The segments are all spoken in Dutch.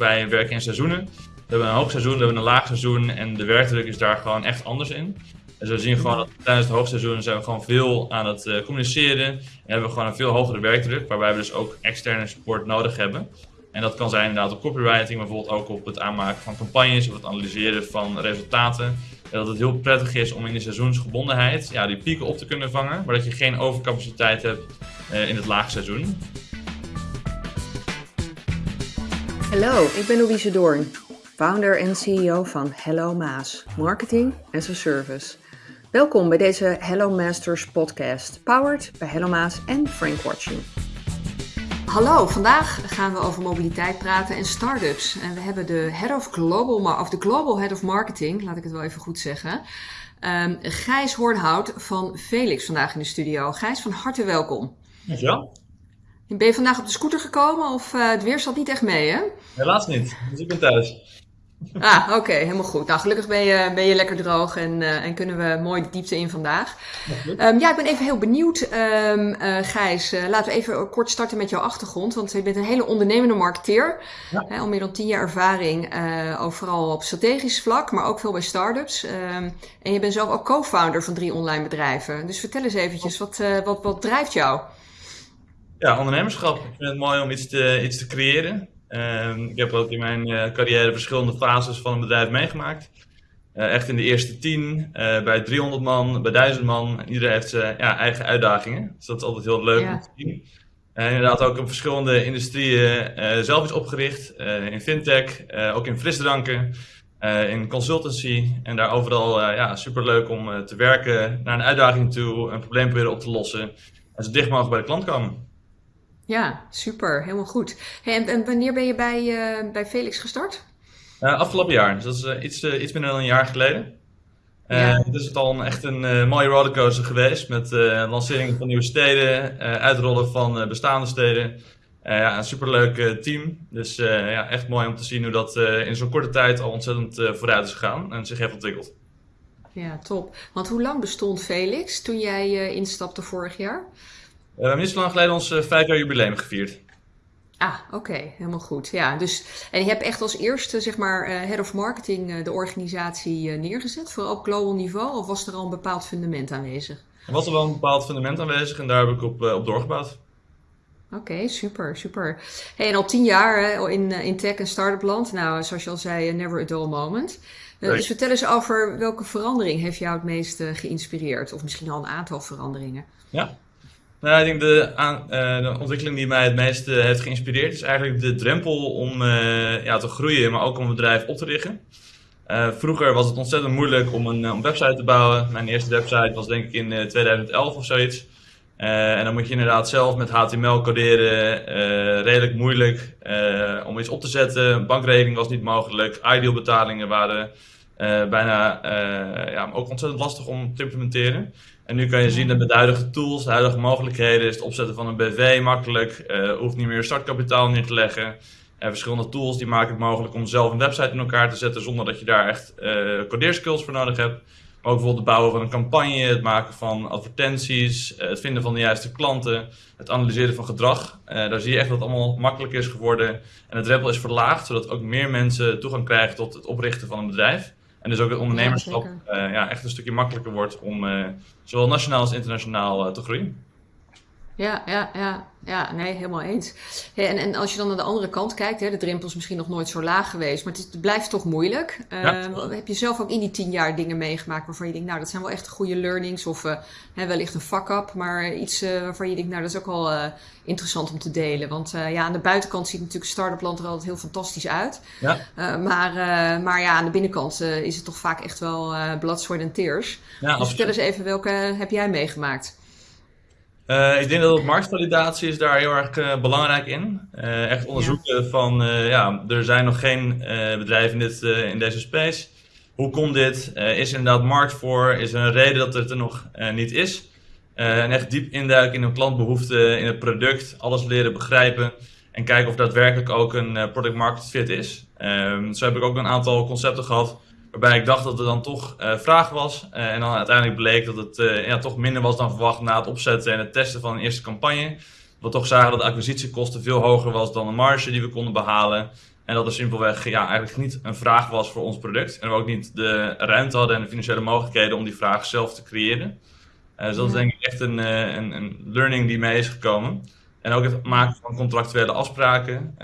Wij werken in seizoenen. We hebben een hoogseizoen, we hebben een laagseizoen en de werkdruk is daar gewoon echt anders in. Dus we zien gewoon dat tijdens het hoogseizoen zijn we gewoon veel aan het uh, communiceren. En hebben we gewoon een veel hogere werkdruk, waarbij we dus ook externe support nodig hebben. En dat kan zijn inderdaad op copywriting, bijvoorbeeld ook op het aanmaken van campagnes of het analyseren van resultaten. En dat het heel prettig is om in de seizoensgebondenheid ja, die pieken op te kunnen vangen, maar dat je geen overcapaciteit hebt uh, in het laagseizoen. Hallo, ik ben Louise Doorn, founder en CEO van Hello Maas, Marketing as a Service. Welkom bij deze Hello Masters podcast, powered bij Hello Maas en Frank Watching. Hallo, vandaag gaan we over mobiliteit praten en start-ups. En we hebben de Head of Global, of de Global Head of Marketing, laat ik het wel even goed zeggen, um, Gijs Hoornhout van Felix vandaag in de studio. Gijs, van harte welkom. Dankjewel. Ben je vandaag op de scooter gekomen of uh, het weer zat niet echt mee, hè? Helaas niet, dus ik ben thuis. Ah, oké, helemaal goed. Nou, gelukkig ben je, ben je lekker droog en, uh, en kunnen we mooi de diepte in vandaag. Um, ja, ik ben even heel benieuwd, um, uh, Gijs. laten we even kort starten met jouw achtergrond, want je bent een hele ondernemende marketeer. Ja. Hè, al meer dan tien jaar ervaring, overal op strategisch vlak, maar ook veel bij start-ups. Um, en je bent zelf ook co-founder van drie online bedrijven. Dus vertel eens eventjes, wat, wat, wat drijft jou? Ja, ondernemerschap. Ik vind het mooi om iets te, iets te creëren. Uh, ik heb ook in mijn uh, carrière verschillende fases van een bedrijf meegemaakt. Uh, echt in de eerste tien, eh, bij 300 man, bij 1000 man. Iedereen heeft zijn ja, eigen uitdagingen. Dus dat is altijd heel leuk ja. om te zien. En inderdaad ook in verschillende industrieën zelf is opgericht. in fintech, ook in frisdranken, in consultancy. En daar overal ja, superleuk om te werken, naar een uitdaging toe, een probleem proberen op te lossen. En zo dicht mogelijk bij de klant komen. Ja, super. Helemaal goed. en, en, wanneer ben je bij, uh, bij Felix gestart? Uh, afgelopen jaar. Dus dat is uh, iets, iets minder dan een jaar geleden. Ja. Het is al een, echt een mooie rollercoaster geweest. Met lanceringen van nieuwe steden, uitrollen van bestaande steden. ja, een superleuk team. Dus ja, echt mooi om te zien hoe dat in zo'n korte tijd al ontzettend vooruit is gegaan en zich heeft ontwikkeld. Ja, top. Want hoe lang bestond Felix toen jij instapte vorig jaar? We hebben niet zo lang geleden ons uh, vijf jaar jubileum gevierd. Ah, oké, helemaal goed. Ja, dus, en je hebt echt als eerste, zeg maar, uh, head of marketing de organisatie neergezet, vooral op global niveau, of was er al een bepaald fundament aanwezig? Er was er wel een bepaald fundament aanwezig en daar heb ik op, op doorgebouwd. Oké, okay, super, super. Hey, en al tien jaar in, in tech en start-up land. Nou, zoals je al zei, never a dull moment. Dus vertel eens over welke verandering heeft jou het meest geïnspireerd? Of misschien al een aantal veranderingen. Ja, nou, ik denk de, uh, de ontwikkeling die mij het meest heeft geïnspireerd is eigenlijk de drempel om uh, ja, te groeien, maar ook om een bedrijf op te richten. vroeger was het ontzettend moeilijk om een, een, website te bouwen. Mijn eerste website was denk ik in 2011 of zoiets. en dan moet je inderdaad zelf met HTML coderen, redelijk moeilijk om iets op te zetten. Bankrekening was niet mogelijk, ideal betalingen waren bijna ja, ook ontzettend lastig om te implementeren. En nu kan je zien dat met de huidige tools, de huidige mogelijkheden, is het opzetten van een BV makkelijk. Uh, hoeft niet meer startkapitaal neer te leggen. En verschillende tools die maken het mogelijk om zelf een website in elkaar te zetten zonder dat je daar echt uh, codeerskills voor nodig hebt. Maar ook bijvoorbeeld het bouwen van een campagne, het maken van advertenties, uh, het vinden van de juiste klanten, het analyseren van gedrag. daar zie je echt dat het allemaal makkelijk is geworden. En het drempel is verlaagd, zodat ook meer mensen toegang krijgen tot het oprichten van een bedrijf. En dus ook het ondernemerschap ja, uh, ja, echt een stukje makkelijker wordt om uh, zowel nationaal als internationaal uh, te groeien. Ja, ja, ja, ja, nee, helemaal eens. en, en als je dan naar de andere kant kijkt, hè, de drempel is misschien nog nooit zo laag geweest, maar het, het blijft toch moeilijk. Ja. Heb je zelf ook in die tien jaar dingen meegemaakt waarvan je denkt, nou, dat zijn wel echt goede learnings of hè, wellicht een fuck-up, maar iets waarvan je denkt, nou, dat is ook wel interessant om te delen. Want ja, aan de buitenkant ziet natuurlijk start-up land er altijd heel fantastisch uit. Ja. maar, maar ja, aan de binnenkant is het toch vaak echt wel blood, sweat en tears. Ja, dus vertel eens even, welke heb jij meegemaakt? Uh, ik denk dat marktvalidatie is daar heel erg uh, belangrijk in. Uh, echt onderzoeken ja. van, ja, er zijn nog geen bedrijven in, dit, in deze space. Hoe komt dit? is er inderdaad markt voor? Is er een reden dat het er nog niet is? en echt diep induiken in een klantbehoefte, in het product, alles leren begrijpen. En kijken of daadwerkelijk ook een product market fit is. Ehm, zo heb ik ook een aantal concepten gehad Waarbij ik dacht dat er dan toch uh, vraag was. Uh, en dan uiteindelijk bleek dat het uh, ja, toch minder was dan verwacht na het opzetten en het testen van een eerste campagne. We toch zagen dat de acquisitiekosten veel hoger was dan de marge die we konden behalen. En dat er simpelweg ja, eigenlijk niet een vraag was voor ons product. En we ook niet de ruimte hadden en de financiële mogelijkheden om die vraag zelf te creëren. Dus dat is denk ik echt een, een, een, learning die mee is gekomen. En ook het maken van contractuele afspraken.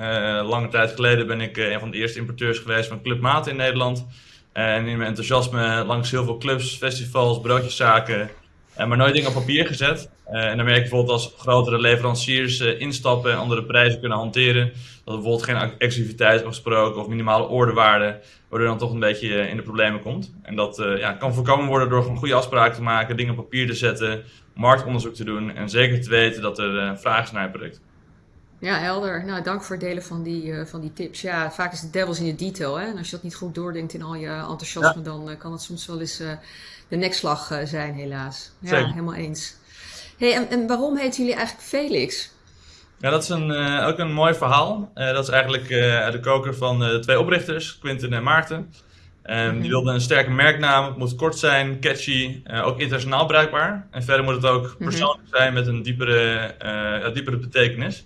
lange tijd geleden ben ik een van de eerste importeurs geweest van Club Maat in Nederland. En in mijn enthousiasme langs heel veel clubs, festivals, broodjeszaken, maar nooit dingen op papier gezet. Uh, en dan merk je bijvoorbeeld als grotere leveranciers instappen en andere prijzen kunnen hanteren. Dat er bijvoorbeeld geen exclusiviteit afgesproken of minimale orderwaarden, waardoor dan toch een beetje in de problemen komt. En dat ja, kan voorkomen worden door gewoon goede afspraken te maken, dingen op papier te zetten, marktonderzoek te doen en zeker te weten dat er vraag is naar je product. Ja, helder. Nou, dank voor het delen van die, van die tips. Ja, vaak is de devils in de detail. Hè? En als je dat niet goed doordenkt in al je enthousiasme, dan kan het soms wel eens de nekslag zijn, helaas. Ja, helemaal eens. Hey, en, en waarom heten jullie eigenlijk Felix? Ja, dat is een, ook een mooi verhaal. Dat is eigenlijk uh, de koker van de twee oprichters, Quinten en Maarten. Um, Die mhm. wilden een sterke merknaam, het moet kort zijn, catchy, ook internationaal bruikbaar. En verder moet het ook mhm. persoonlijk zijn met een diepere, ja, diepere betekenis.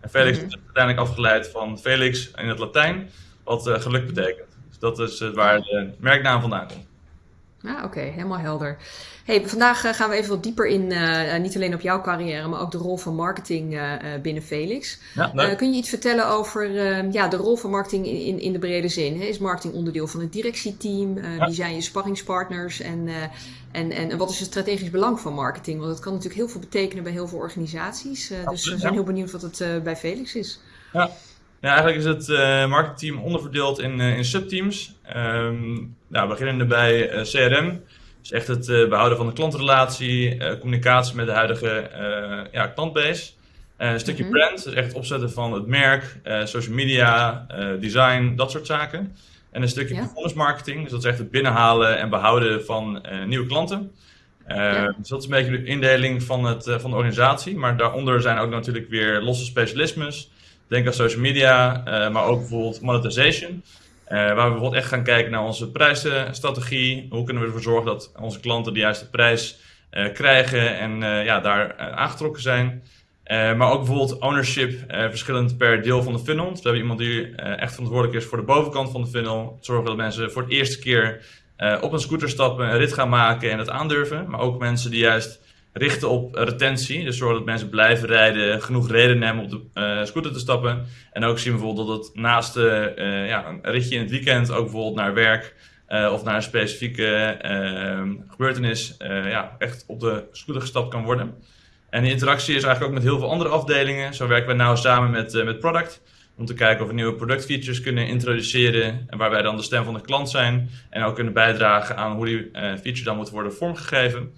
En Felix is uiteindelijk afgeleid van Felix in het Latijn, wat geluk betekent. Dus dat is waar de merknaam vandaan komt. Ah, oké, helemaal helder. Hey, vandaag eh, gaan we even wat dieper in, uh, niet alleen op jouw carrière, maar ook de rol van marketing uh, binnen Felix. Ja, kun je iets vertellen over ja, de rol van marketing in, in de brede zin? Hè? Is marketing onderdeel van het directieteam? Wie zijn je sparringspartners? En, en, en, wat is het strategisch belang van marketing? Want het kan natuurlijk heel veel betekenen bij heel veel organisaties. dus we zijn heel benieuwd wat het bij Felix is. Ja. Ja, eigenlijk is het marketingteam onderverdeeld in, in subteams. Um, nou, beginnende bij CRM. Dus echt het uh, behouden van de klantrelatie, uh, communicatie met de huidige uh, ja, klantbase. een stukje mm -hmm. brand, dus echt het opzetten van het merk, social media, design, dat soort zaken. En een stukje ja. performance marketing, dus dat is echt het binnenhalen en behouden van nieuwe klanten. Ja. Dus dat is een beetje de indeling van, het, van de organisatie. Maar daaronder zijn ook natuurlijk weer losse specialismes. Denk aan social media, maar ook bijvoorbeeld monetization. Uh, waar we bijvoorbeeld echt gaan kijken naar onze prijsstrategie. Hoe kunnen we ervoor zorgen dat onze klanten de juiste prijs uh, krijgen en ja, daar aangetrokken zijn. maar ook bijvoorbeeld ownership, verschillend per deel van de funnel. Dus we hebben iemand die echt verantwoordelijk is voor de bovenkant van de funnel. Zorgen dat mensen voor het eerste keer op een scooter stappen, een rit gaan maken en het aandurven. Maar ook mensen die juist richten op retentie. Dus zorgen dat mensen blijven rijden, genoeg reden hebben om op de uh, scooter te stappen. En ook zien we bijvoorbeeld dat het naast uh, ja, een ritje in het weekend ook bijvoorbeeld naar werk of naar een specifieke gebeurtenis ja, echt op de scooter gestapt kan worden. En die interactie is eigenlijk ook met heel veel andere afdelingen. Zo werken we nou samen met, met Product om te kijken of we nieuwe productfeatures kunnen introduceren en waar wij dan de stem van de klant zijn en ook kunnen bijdragen aan hoe die feature dan moet worden vormgegeven.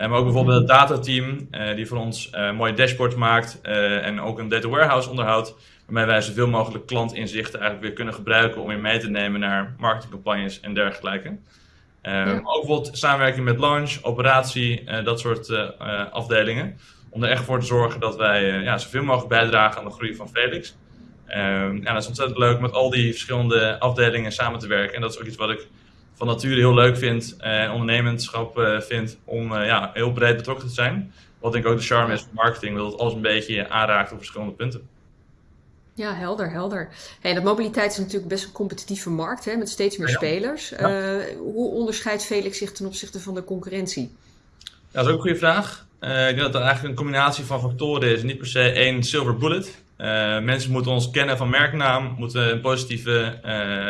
Uh, maar ook bijvoorbeeld het datateam, uh, die voor ons uh, mooie dashboards maakt en ook een data warehouse onderhoudt. Waarmee wij zoveel mogelijk klantinzichten eigenlijk weer kunnen gebruiken om weer mee te nemen naar marketingcampagnes en dergelijke. Ja. Maar ook bijvoorbeeld samenwerking met launch, operatie, dat soort afdelingen. Om er echt voor te zorgen dat wij ja, zoveel mogelijk bijdragen aan de groei van Felix. ja, dat is ontzettend leuk met al die verschillende afdelingen samen te werken. En dat is ook iets wat ik van nature heel leuk vind en ondernemerschap uh, vind om uh, ja, heel breed betrokken te zijn. Wat denk ik ook de charme is van marketing, dat het alles een beetje aanraakt op verschillende punten. Ja, helder, helder. Hey, dat mobiliteit is natuurlijk best een competitieve markt hè, met steeds meer spelers. Ja. Uh, hoe onderscheidt Felix zich ten opzichte van de concurrentie? Ja, dat is ook een goede vraag. ik denk dat het eigenlijk een combinatie van factoren is, niet per se één silver bullet. mensen moeten ons kennen van merknaam, moeten een positieve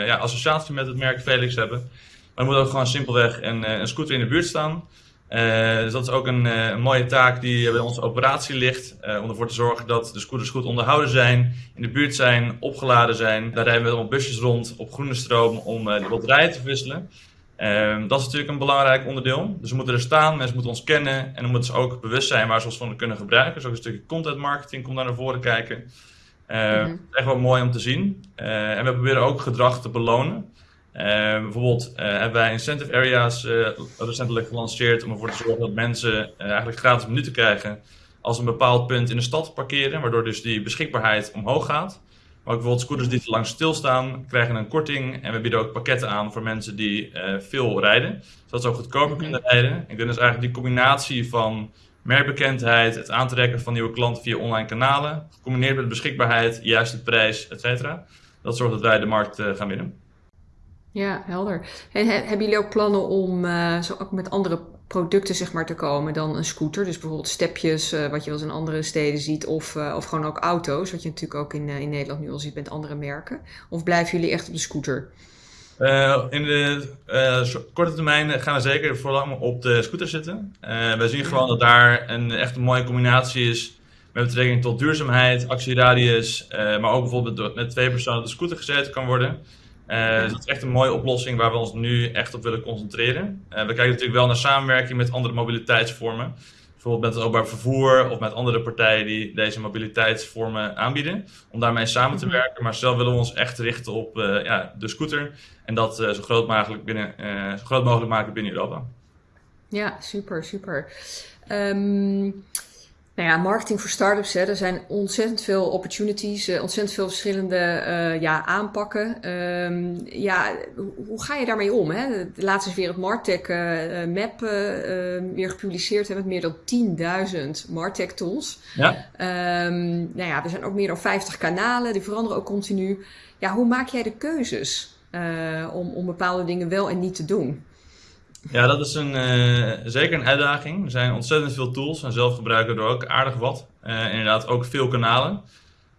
ja, associatie met het merk Felix hebben. Maar er moet ook gewoon simpelweg een, eh, een scooter in de buurt staan. Uh, dus dat is ook een, uh, een, mooie taak die bij onze operatie ligt. Uh, om ervoor te zorgen dat de scooters goed onderhouden zijn, in de buurt zijn, opgeladen zijn. Daar rijden we allemaal busjes rond op groene stroom om de batterijen te wisselen. Ehm, dat is natuurlijk een belangrijk onderdeel. Dus we moeten er staan, mensen moeten ons kennen en dan moeten ze ook bewust zijn waar ze ons van kunnen gebruiken. Dus ook een stukje content marketing komt daar naar voren kijken. Mm -hmm. Echt wel mooi om te zien. en we proberen ook gedrag te belonen. Uh, bijvoorbeeld uh, hebben wij incentive areas uh, recentelijk gelanceerd om ervoor te zorgen dat mensen eigenlijk gratis minuten krijgen als een bepaald punt in de stad parkeren, waardoor dus die beschikbaarheid omhoog gaat. Maar ook bijvoorbeeld scooters die te lang stilstaan krijgen een korting en we bieden ook pakketten aan voor mensen die veel rijden, zodat ze ook goedkoper kunnen rijden. Ik denk dus eigenlijk die combinatie van merkbekendheid, het aantrekken van nieuwe klanten via online kanalen, gecombineerd met beschikbaarheid, juiste prijs, et cetera Dat zorgt dat wij de markt gaan winnen. Ja, helder. En hebben jullie ook plannen om zo ook met andere producten zeg maar, te komen dan een scooter? Dus bijvoorbeeld stepjes, wat je wel eens in andere steden ziet, of, of gewoon ook auto's, wat je natuurlijk ook in, in Nederland nu al ziet met andere merken. Of blijven jullie echt op de scooter? In de korte termijn gaan we zeker vooral op de scooter zitten. We zien gewoon dat daar een echt een mooie combinatie is met betrekking tot duurzaamheid, actieradius, maar ook bijvoorbeeld met twee personen op de scooter gezeten kan worden. Dus dat is echt een mooie oplossing waar we ons nu echt op willen concentreren. we kijken natuurlijk wel naar samenwerking met andere mobiliteitsvormen bijvoorbeeld met het openbaar vervoer of met andere partijen die deze mobiliteitsvormen aanbieden, om daarmee samen te mhm. werken. Maar zelf willen we ons echt richten op uh, ja, de scooter en dat uh, zo, groot mogelijk binnen, uh, zo groot mogelijk maken binnen Europa. Ja, super, super. Um, nou ja, marketing voor startups, hè, er zijn ontzettend veel opportunities, uh, ontzettend veel verschillende uh, ja, aanpakken. Um, ja, hoe ga je daarmee om? Hè? Laatst is weer het Martech uh, map weer gepubliceerd hè, met meer dan 10.000 Martech tools. Ja. Um, nou ja, er zijn ook meer dan 50 kanalen, die veranderen ook continu. Ja, hoe maak jij de keuzes om, om bepaalde dingen wel en niet te doen? Ja, dat is een, uh, zeker een uitdaging. Er zijn ontzettend veel tools en zelf gebruiken we er ook aardig wat. Uh, inderdaad ook veel kanalen.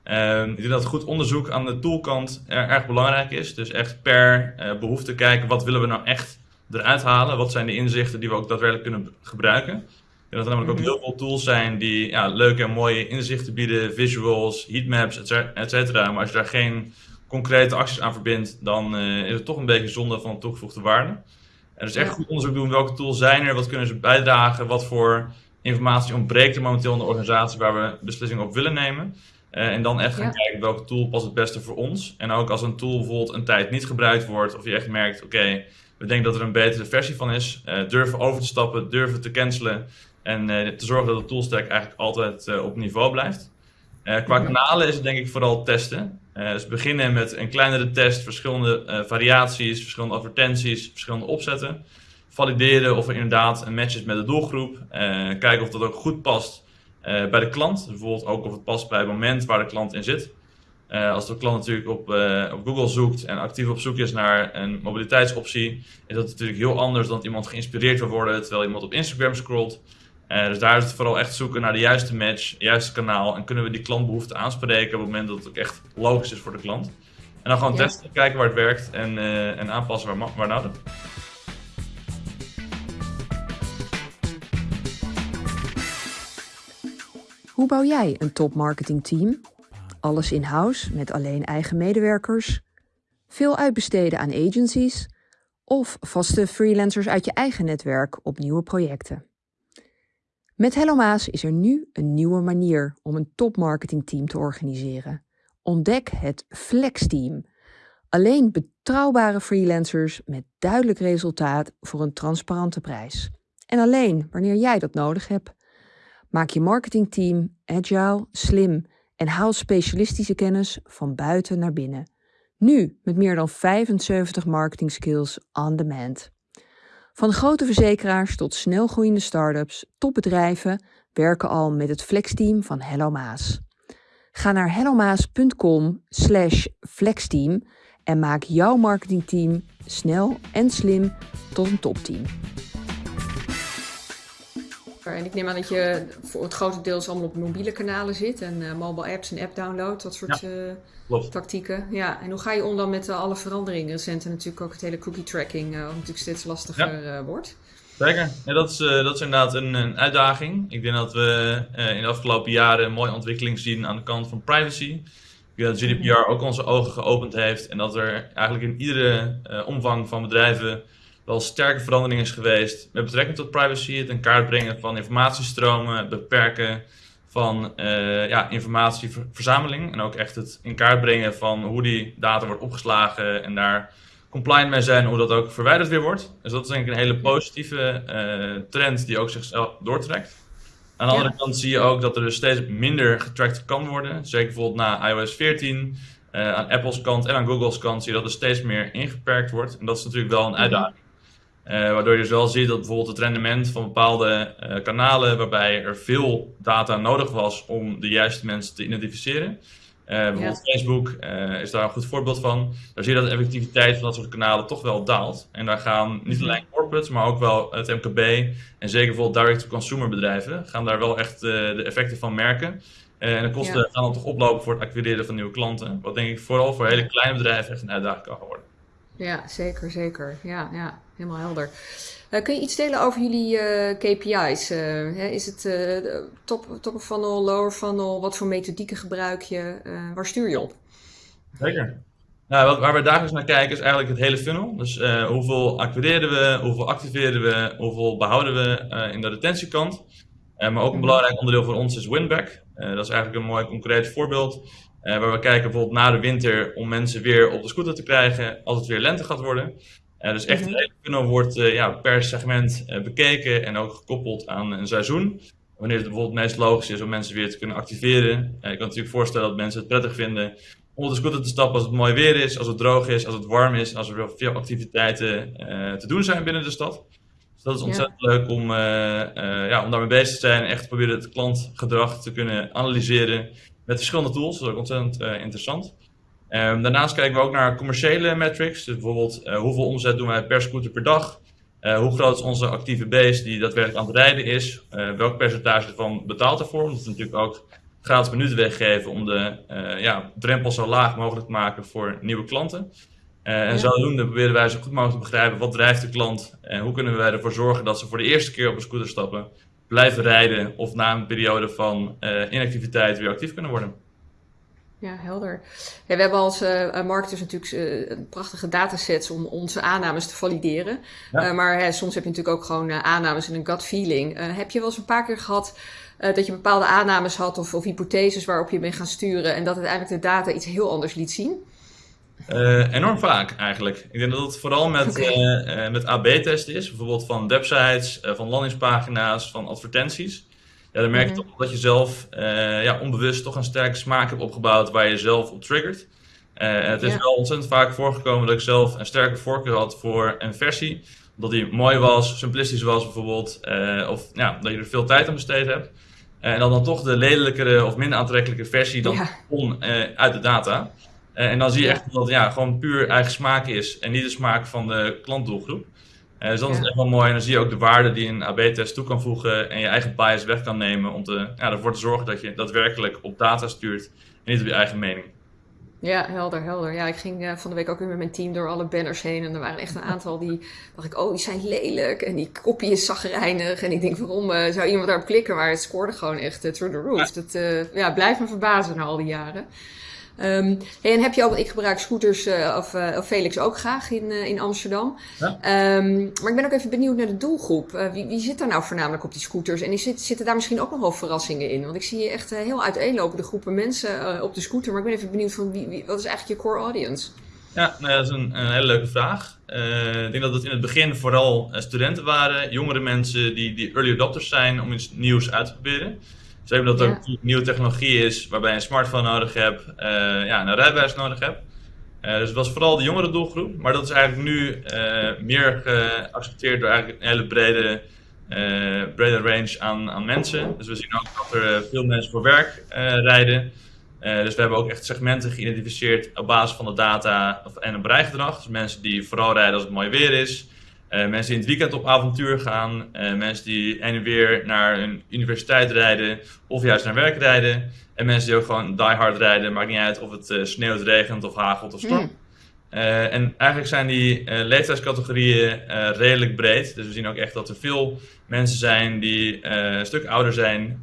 Uh, ik denk dat goed onderzoek aan de toolkant er, erg belangrijk is. Dus echt per behoefte kijken wat willen we nou echt eruit halen. Wat zijn de inzichten die we ook daadwerkelijk kunnen gebruiken. Ik denk dat er namelijk ook mhm. heel veel tools zijn die ja, leuke en mooie inzichten bieden. Visuals, heatmaps, et cetera. Maar als je daar geen concrete acties aan verbindt, dan is het toch een beetje zonde van toegevoegde waarde. En dus echt goed onderzoek doen, welke tools zijn er, wat kunnen ze bijdragen, wat voor informatie ontbreekt er momenteel in de organisatie waar we beslissingen op willen nemen. Uh, en dan echt gaan kijken welke tool past het beste voor ons. En ook als een tool bijvoorbeeld een tijd niet gebruikt wordt, of je echt merkt, oké, we denken dat er een betere versie van is, uh, durven over te stappen, durven te cancelen en uh, te zorgen dat de toolstack eigenlijk altijd op niveau blijft. qua kanalen is het denk ik vooral testen. Uh, dus beginnen met een kleinere test, verschillende uh, variaties, verschillende advertenties, verschillende opzetten. Valideren of er inderdaad een match is met de doelgroep. Uh, kijken of dat ook goed past bij de klant. Bijvoorbeeld ook of het past bij het moment waar de klant in zit. als de klant natuurlijk op, op Google zoekt en actief op zoek is naar een mobiliteitsoptie, is dat natuurlijk heel anders dan iemand geïnspireerd wil worden terwijl iemand op Instagram scrolt. Uh, dus daar is het vooral echt zoeken naar de juiste match, het juiste kanaal. En kunnen we die klantbehoefte aanspreken op het moment dat het ook echt logisch is voor de klant. En dan gewoon testen, kijken waar het werkt en, uh, en aanpassen waar, waar nodig. Hoe bouw jij een top marketing team? Alles in-house met alleen eigen medewerkers? Veel uitbesteden aan agencies? Of vaste freelancers uit je eigen netwerk op nieuwe projecten? Met Hello Maas is er nu een nieuwe manier om een topmarketingteam te organiseren. Ontdek het Flex Team. Alleen betrouwbare freelancers met duidelijk resultaat voor een transparante prijs. En alleen wanneer jij dat nodig hebt. Maak je marketingteam agile, slim en haal specialistische kennis van buiten naar binnen. Nu met meer dan 75 marketing skills on demand. Van grote verzekeraars tot snelgroeiende start-ups, topbedrijven werken al met het flexteam van Hello Maas. Ga naar hellomaas.com slash flexteam en maak jouw marketingteam snel en slim tot een topteam. En ik neem aan dat je voor het grote deels allemaal op mobiele kanalen zit en uh, mobile apps en app download, dat soort uh, tactieken. Ja, en hoe ga je om dan met uh, alle veranderingen recent en natuurlijk ook het hele cookie tracking, wat natuurlijk steeds lastiger wordt? Zeker, ja, dat, is, dat is inderdaad een, een, uitdaging. Ik denk dat we in de afgelopen jaren een mooie ontwikkeling zien aan de kant van privacy. Ik denk dat GDPR ook onze ogen geopend heeft en dat er eigenlijk in iedere omvang van bedrijven wel sterke verandering is geweest met betrekking tot privacy, het in kaart brengen van informatiestromen, het beperken van uh, ja, informatieverzameling en ook echt het in kaart brengen van hoe die data wordt opgeslagen en daar compliant mee zijn, hoe dat ook verwijderd weer wordt. Dus dat is denk ik een hele positieve uh, trend die ook zichzelf doortrekt. Aan de andere kant zie je ook dat er dus steeds minder getracked kan worden. Zeker bijvoorbeeld na iOS 14. Uh, aan Apple's kant en aan Google's kant zie je dat er steeds meer ingeperkt wordt. En dat is natuurlijk wel een uitdaging. Uh, waardoor je dus wel ziet dat bijvoorbeeld het rendement van bepaalde uh, kanalen, waarbij er veel data nodig was om de juiste mensen te identificeren, bijvoorbeeld Facebook is daar een goed voorbeeld van. Daar zie je dat de effectiviteit van dat soort kanalen toch wel daalt. En daar gaan niet mhm. alleen corporates, maar ook wel het MKB en zeker bijvoorbeeld direct-to-consumer bedrijven gaan daar wel echt de effecten van merken. en de kosten gaan dan toch oplopen voor het acquireren van nieuwe klanten. Wat denk ik vooral voor hele kleine bedrijven echt een uitdaging kan worden. Ja, zeker, zeker. Ja, ja helemaal helder. Uh, kun je iets delen over jullie uh, eh, KPI's? Uh, eh, hè, is het top, top of funnel, lower funnel? Wat voor methodieken gebruik je? waar stuur je op? Zeker. Nou, wat, waar we dagelijks naar kijken is eigenlijk het hele funnel. Dus hoeveel acquireren we, hoeveel activeren we, hoeveel behouden we in de retentiekant. maar ook een mhm. belangrijk onderdeel voor ons is winback. dat is eigenlijk een mooi concreet voorbeeld. Uh, waar we kijken bijvoorbeeld na de winter om mensen weer op de scooter te krijgen als het weer lente gaat worden. Uh, dus echt, mm -hmm. funnel wordt uh, ja, per segment bekeken en ook gekoppeld aan een seizoen. Wanneer het bijvoorbeeld meest logisch is om mensen weer te kunnen activeren. je kan natuurlijk voorstellen dat mensen het prettig vinden om op de scooter te stappen als het mooi weer is, als het droog is, als het warm is, als er veel activiteiten te doen zijn binnen de stad. Dus dat is ontzettend leuk om, ja, om daarmee bezig te zijn en echt proberen het klantgedrag te kunnen analyseren met verschillende tools. Dat is ook ontzettend uh, interessant. Um, daarnaast kijken we ook naar commerciële metrics. Dus bijvoorbeeld uh, hoeveel omzet doen wij per scooter per dag? Uh, hoe groot is onze actieve base die daadwerkelijk aan het rijden is? welk percentage ervan betaalt ervoor? Omdat we natuurlijk ook gratis minuten weggeven om de ja, drempel zo laag mogelijk te maken voor nieuwe klanten. en ja. zodoende proberen wij zo goed mogelijk te begrijpen wat drijft de klant en hoe kunnen wij ervoor zorgen dat ze voor de eerste keer op een scooter stappen blijven rijden of na een periode van uh, inactiviteit weer actief kunnen worden. Ja, helder. Ja, we hebben als uh, marketers natuurlijk uh, prachtige datasets om onze aannames te valideren. Ja. maar hè, soms heb je natuurlijk ook gewoon aannames en een gut feeling. heb je wel eens een paar keer gehad dat je bepaalde aannames had of, of hypotheses waarop je bent gaan sturen en dat uiteindelijk de data iets heel anders liet zien? Uh, enorm vaak eigenlijk. Ik denk dat het vooral met, okay. uh, uh, met AB-testen is. Bijvoorbeeld van websites, van landingspagina's, van advertenties. Ja, dan merk je mm -hmm. toch dat je zelf ja, onbewust toch een sterke smaak hebt opgebouwd waar je zelf op triggert. het is ja. wel ontzettend vaak voorgekomen dat ik zelf een sterke voorkeur had voor een versie. Dat die mooi was, simplistisch was bijvoorbeeld. of ja, dat je er veel tijd aan besteed hebt. en dan dan toch de lelijkere of minder aantrekkelijke versie dan ja. kon uit de data. Uh, en dan zie je echt dat het ja, gewoon puur eigen smaak is en niet de smaak van de klantdoelgroep. Uh, dus dat ja. is echt wel mooi. En dan zie je ook de waarde die een AB-test toe kan voegen en je eigen bias weg kan nemen om te, ja, ervoor te zorgen dat je daadwerkelijk op data stuurt en niet op je eigen mening. Ja, helder, helder. Ja, ik ging uh, van de week ook weer met mijn team door alle banners heen. En er waren echt een aantal die dacht ik, oh, die zijn lelijk. En die kopie is zagrijnig. En ik denk, waarom uh, zou iemand daarop klikken? Maar het scoorde gewoon echt through the roof. Ja. Dat ja, blijft me verbazen na al die jaren. Um, hey, en heb je ook, ik gebruik scooters, uh, of, uh, of, Felix ook graag in, uh, in Amsterdam. Ja. Um, maar ik ben ook even benieuwd naar de doelgroep. wie, wie zit daar nou voornamelijk op die scooters? En zit, zitten daar misschien ook nog wel verrassingen in? Want ik zie je echt heel uiteenlopende groepen mensen op de scooter. Maar ik ben even benieuwd van wie, wie, wat is eigenlijk je core audience? Ja, nou, dat is een, een, hele leuke vraag. ik denk dat het in het begin vooral studenten waren, jongere mensen die, die early adopters zijn om iets nieuws uit te proberen. Zeker dat er ja. nieuwe technologie is waarbij je een smartphone nodig hebt, uh, ja, een rijbewijs nodig hebt. Uh, dus het was vooral de jongere doelgroep, maar dat is eigenlijk nu uh, meer geaccepteerd door eigenlijk een hele brede, brede range aan, aan mensen. Dus we zien ook dat er veel mensen voor werk rijden. dus we hebben ook echt segmenten geïdentificeerd op basis van de data en een breigedrag. Dus mensen die vooral rijden als het mooi weer is. Uh, mensen die in het weekend op avontuur gaan. Uh, mensen die en weer naar een universiteit rijden. Of juist naar werk rijden. En mensen die ook gewoon die hard rijden. Maakt niet uit of het uh, sneeuwt, regent of hagelt of stormt. Mm. en eigenlijk zijn die leeftijdscategorieën redelijk breed. Dus we zien ook echt dat er veel mensen zijn die een stuk ouder zijn.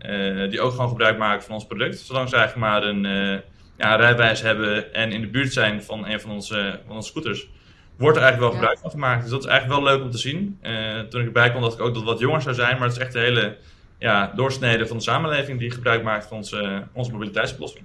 die ook gewoon gebruik maken van ons product. Zolang ze eigenlijk maar een, ja, een rijbewijs hebben en in de buurt zijn van een van onze, van onze scooters wordt er eigenlijk wel gebruik van gemaakt. Dus dat is eigenlijk wel leuk om te zien. Uh, toen ik erbij kwam, dacht ik ook dat het wat jonger zou zijn. Maar het is echt de hele ja, doorsnede van de samenleving die gebruik maakt van onze, onze mobiliteitsoplossing.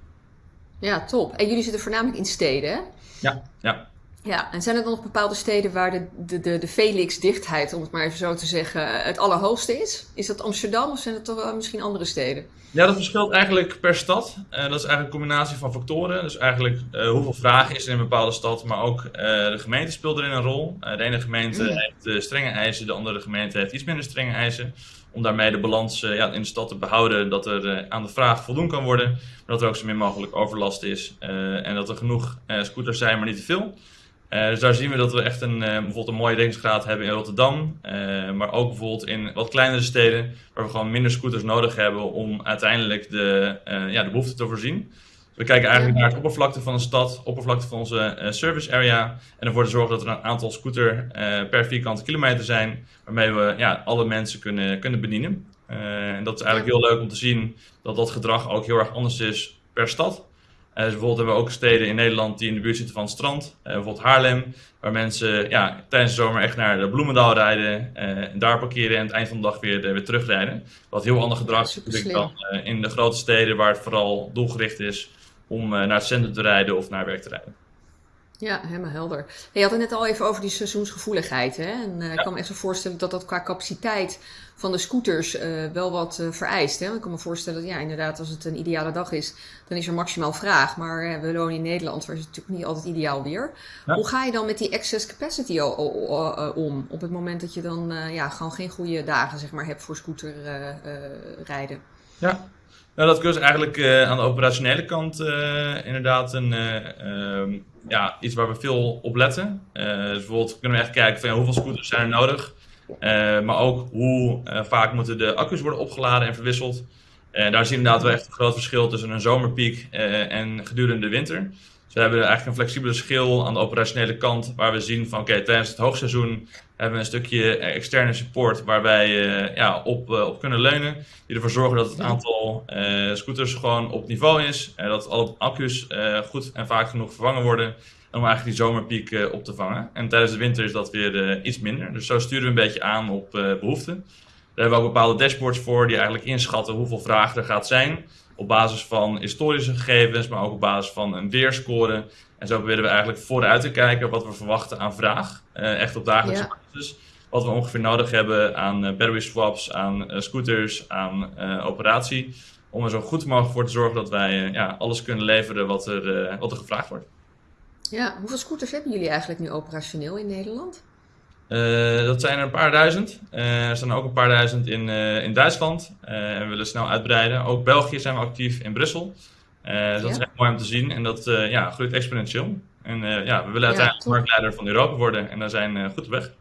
Ja, top. En jullie zitten voornamelijk in steden, hè? Ja, ja. Ja, en zijn er dan nog bepaalde steden waar de, de, de, de Felix-dichtheid, om het maar even zo te zeggen, het allerhoogste is? Is dat Amsterdam of zijn het toch wel misschien andere steden? Ja, dat verschilt eigenlijk per stad. Uh, dat is eigenlijk een combinatie van factoren. Dus eigenlijk uh, hoeveel vraag is er in een bepaalde stad, maar ook uh, de gemeente speelt erin een rol. de ene gemeente mm. heeft strenge eisen, de andere gemeente heeft iets minder strenge eisen. Om daarmee de balans ja, in de stad te behouden, dat er aan de vraag voldoen kan worden. Maar dat er ook zo min mogelijk overlast is en dat er genoeg scooters zijn, maar niet te veel. Uh, dus daar zien we dat we echt een, uh, bijvoorbeeld een mooie dekkingsgraad hebben in Rotterdam. Uh, maar ook bijvoorbeeld in wat kleinere steden, waar we gewoon minder scooters nodig hebben om uiteindelijk de, ja, de behoefte te voorzien. Dus we kijken eigenlijk naar het oppervlakte van een stad, oppervlakte van onze service area. En ervoor te zorgen dat er een aantal scooter per vierkante kilometer zijn, waarmee we ja, alle mensen kunnen, kunnen bedienen. en dat is eigenlijk heel leuk om te zien dat dat gedrag ook heel erg anders is per stad. Uh, dus bijvoorbeeld hebben we ook steden in Nederland die in de buurt zitten van het strand. Uh, bijvoorbeeld Haarlem, waar mensen ja, tijdens de zomer echt naar de Bloemendaal rijden. Uh, en daar parkeren en aan het eind van de dag weer, weer terugrijden. Wat heel ander gedrag is dan in de grote steden waar het vooral doelgericht is om naar het centrum te rijden of naar werk te rijden. Ja, helemaal helder. Je had het net al even over die seizoensgevoeligheid. Hè? En uh, ik kan me echt zo voorstellen dat dat qua capaciteit van de scooters uh, wel wat uh, vereist. Hè? Ik kan me voorstellen dat ja, inderdaad, als het een ideale dag is, dan is er maximaal vraag. Maar we wonen in Nederland, waar is het natuurlijk niet altijd ideaal weer. Ja. Hoe ga je dan met die excess capacity om? Op het moment dat je dan ja, gewoon geen goede dagen zeg maar, hebt voor scooter rijden? Ja, nou, dat is eigenlijk uh, aan de operationele kant uh, inderdaad een, uh, ja, iets waar we veel op letten. dus bijvoorbeeld kunnen we echt kijken van hoeveel scooters zijn er nodig. maar ook hoe vaak moeten de accu's worden opgeladen en verwisseld. Daar zien we inderdaad wel echt een groot verschil tussen een zomerpiek en gedurende de winter. We hebben eigenlijk een flexibele schil aan de operationele kant, waar we zien van oké, tijdens het hoogseizoen hebben we een stukje externe support waar wij ja, op, uh, op kunnen leunen. Die ervoor zorgen dat het aantal uh, scooters gewoon op niveau is. en dat alle accu's goed en vaak genoeg vervangen worden. Om eigenlijk die zomerpiek op te vangen. En tijdens de winter is dat weer iets minder. Dus zo sturen we een beetje aan op behoeften. Daar hebben we ook bepaalde dashboards voor die eigenlijk inschatten hoeveel vraag er gaat zijn op basis van historische gegevens, maar ook op basis van een weerscore. En zo proberen we eigenlijk vooruit te kijken wat we verwachten aan vraag. Uh, echt op dagelijkse basis. Wat we ongeveer nodig hebben aan uh, battery swaps, aan uh, scooters, aan operatie. Om er zo goed mogelijk voor te zorgen dat wij ja, alles kunnen leveren wat er, wat er gevraagd wordt. Ja, hoeveel scooters hebben jullie eigenlijk nu operationeel in Nederland? Uh, dat zijn er een paar duizend. Uh, er zijn ook een paar duizend in, uh, in Duitsland. en we willen snel uitbreiden. Ook België zijn we actief in Brussel. dat is echt mooi om te zien. En dat ja, groeit exponentieel. En ja, we willen uiteindelijk ja, marktleider van Europa worden. En daar zijn goed op weg.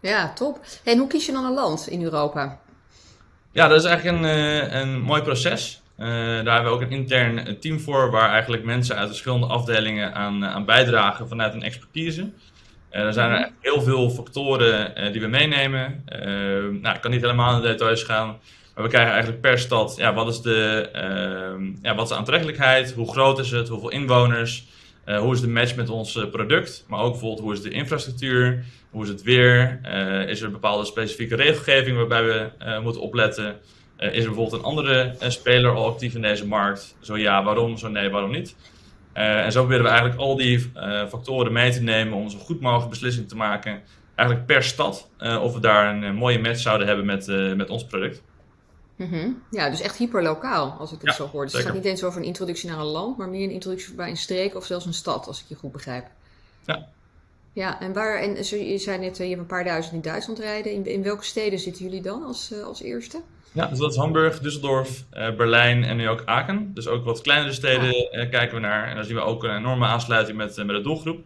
Ja, top. En hoe kies je dan een land in Europa? Ja, dat is eigenlijk een, een mooi proces. daar hebben we ook een intern team voor, waar eigenlijk mensen uit verschillende afdelingen aan, aan bijdragen vanuit een expertise. Er zijn er heel veel factoren uh, die we meenemen. Uh, nou, ik kan niet helemaal in de details gaan. Maar we krijgen eigenlijk per stad, ja, wat is de, ehm, ja, wat is aantrekkelijkheid? Hoe groot is het? Hoeveel inwoners? hoe is de match met ons product? Maar ook bijvoorbeeld, hoe is de infrastructuur? Hoe is het weer? is er bepaalde specifieke regelgeving waarbij we moeten opletten? is er bijvoorbeeld een andere speler al actief in deze markt? Zo ja, waarom? Zo nee, waarom niet? Uh, en zo proberen we eigenlijk al die uh, factoren mee te nemen om zo goed mogelijk beslissing te maken, eigenlijk per stad, uh, of we daar een mooie match zouden hebben met, met ons product. Mm -hmm. Ja, dus echt hyperlokaal, als ik het ja, zo hoor. Dus het gaat niet eens over een introductie naar een land, maar meer een introductie bij een streek of zelfs een stad, als ik je goed begrijp. Ja. Ja, en waar, en je zei net, je hebt een paar duizend in Duitsland rijden. In, in welke steden zitten jullie dan als, als eerste? Ja, dus dat is Hamburg, Düsseldorf, uh, Berlijn en nu ook Aken. Dus ook wat kleinere steden uh, kijken we naar. En dan zien we ook een enorme aansluiting met, uh, met de doelgroep.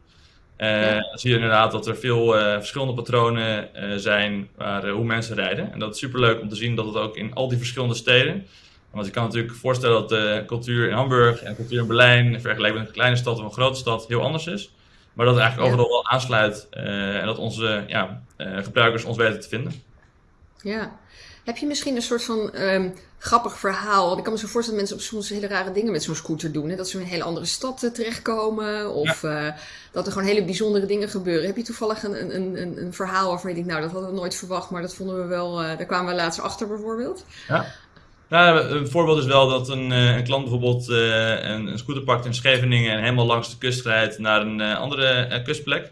Ja. Dan zie je inderdaad dat er veel verschillende patronen zijn waar, hoe mensen rijden. En dat is super leuk om te zien dat het ook in al die verschillende steden. Want je kan natuurlijk voorstellen dat de cultuur in Hamburg en de cultuur in Berlijn, vergeleken met een kleine stad of een grote stad, heel anders is. Maar dat het eigenlijk overal wel aansluit en dat onze ja, gebruikers ons weten te vinden. Ja, heb je misschien een soort van um, grappig verhaal? Want ik kan me zo voorstellen dat mensen op soms hele rare dingen met zo'n scooter doen. Hè? Dat ze in een hele andere stad uh, terechtkomen. Of ja. uh, dat er gewoon hele bijzondere dingen gebeuren. Heb je toevallig een, een, een, een, verhaal waarvan je denkt, nou dat hadden we nooit verwacht. Maar dat vonden we wel, uh, daar kwamen we laatst achter bijvoorbeeld. Ja. Nou, een voorbeeld is wel dat een, een klant bijvoorbeeld een, een, scooter pakt in Scheveningen en helemaal langs de kust rijdt naar een andere kustplek.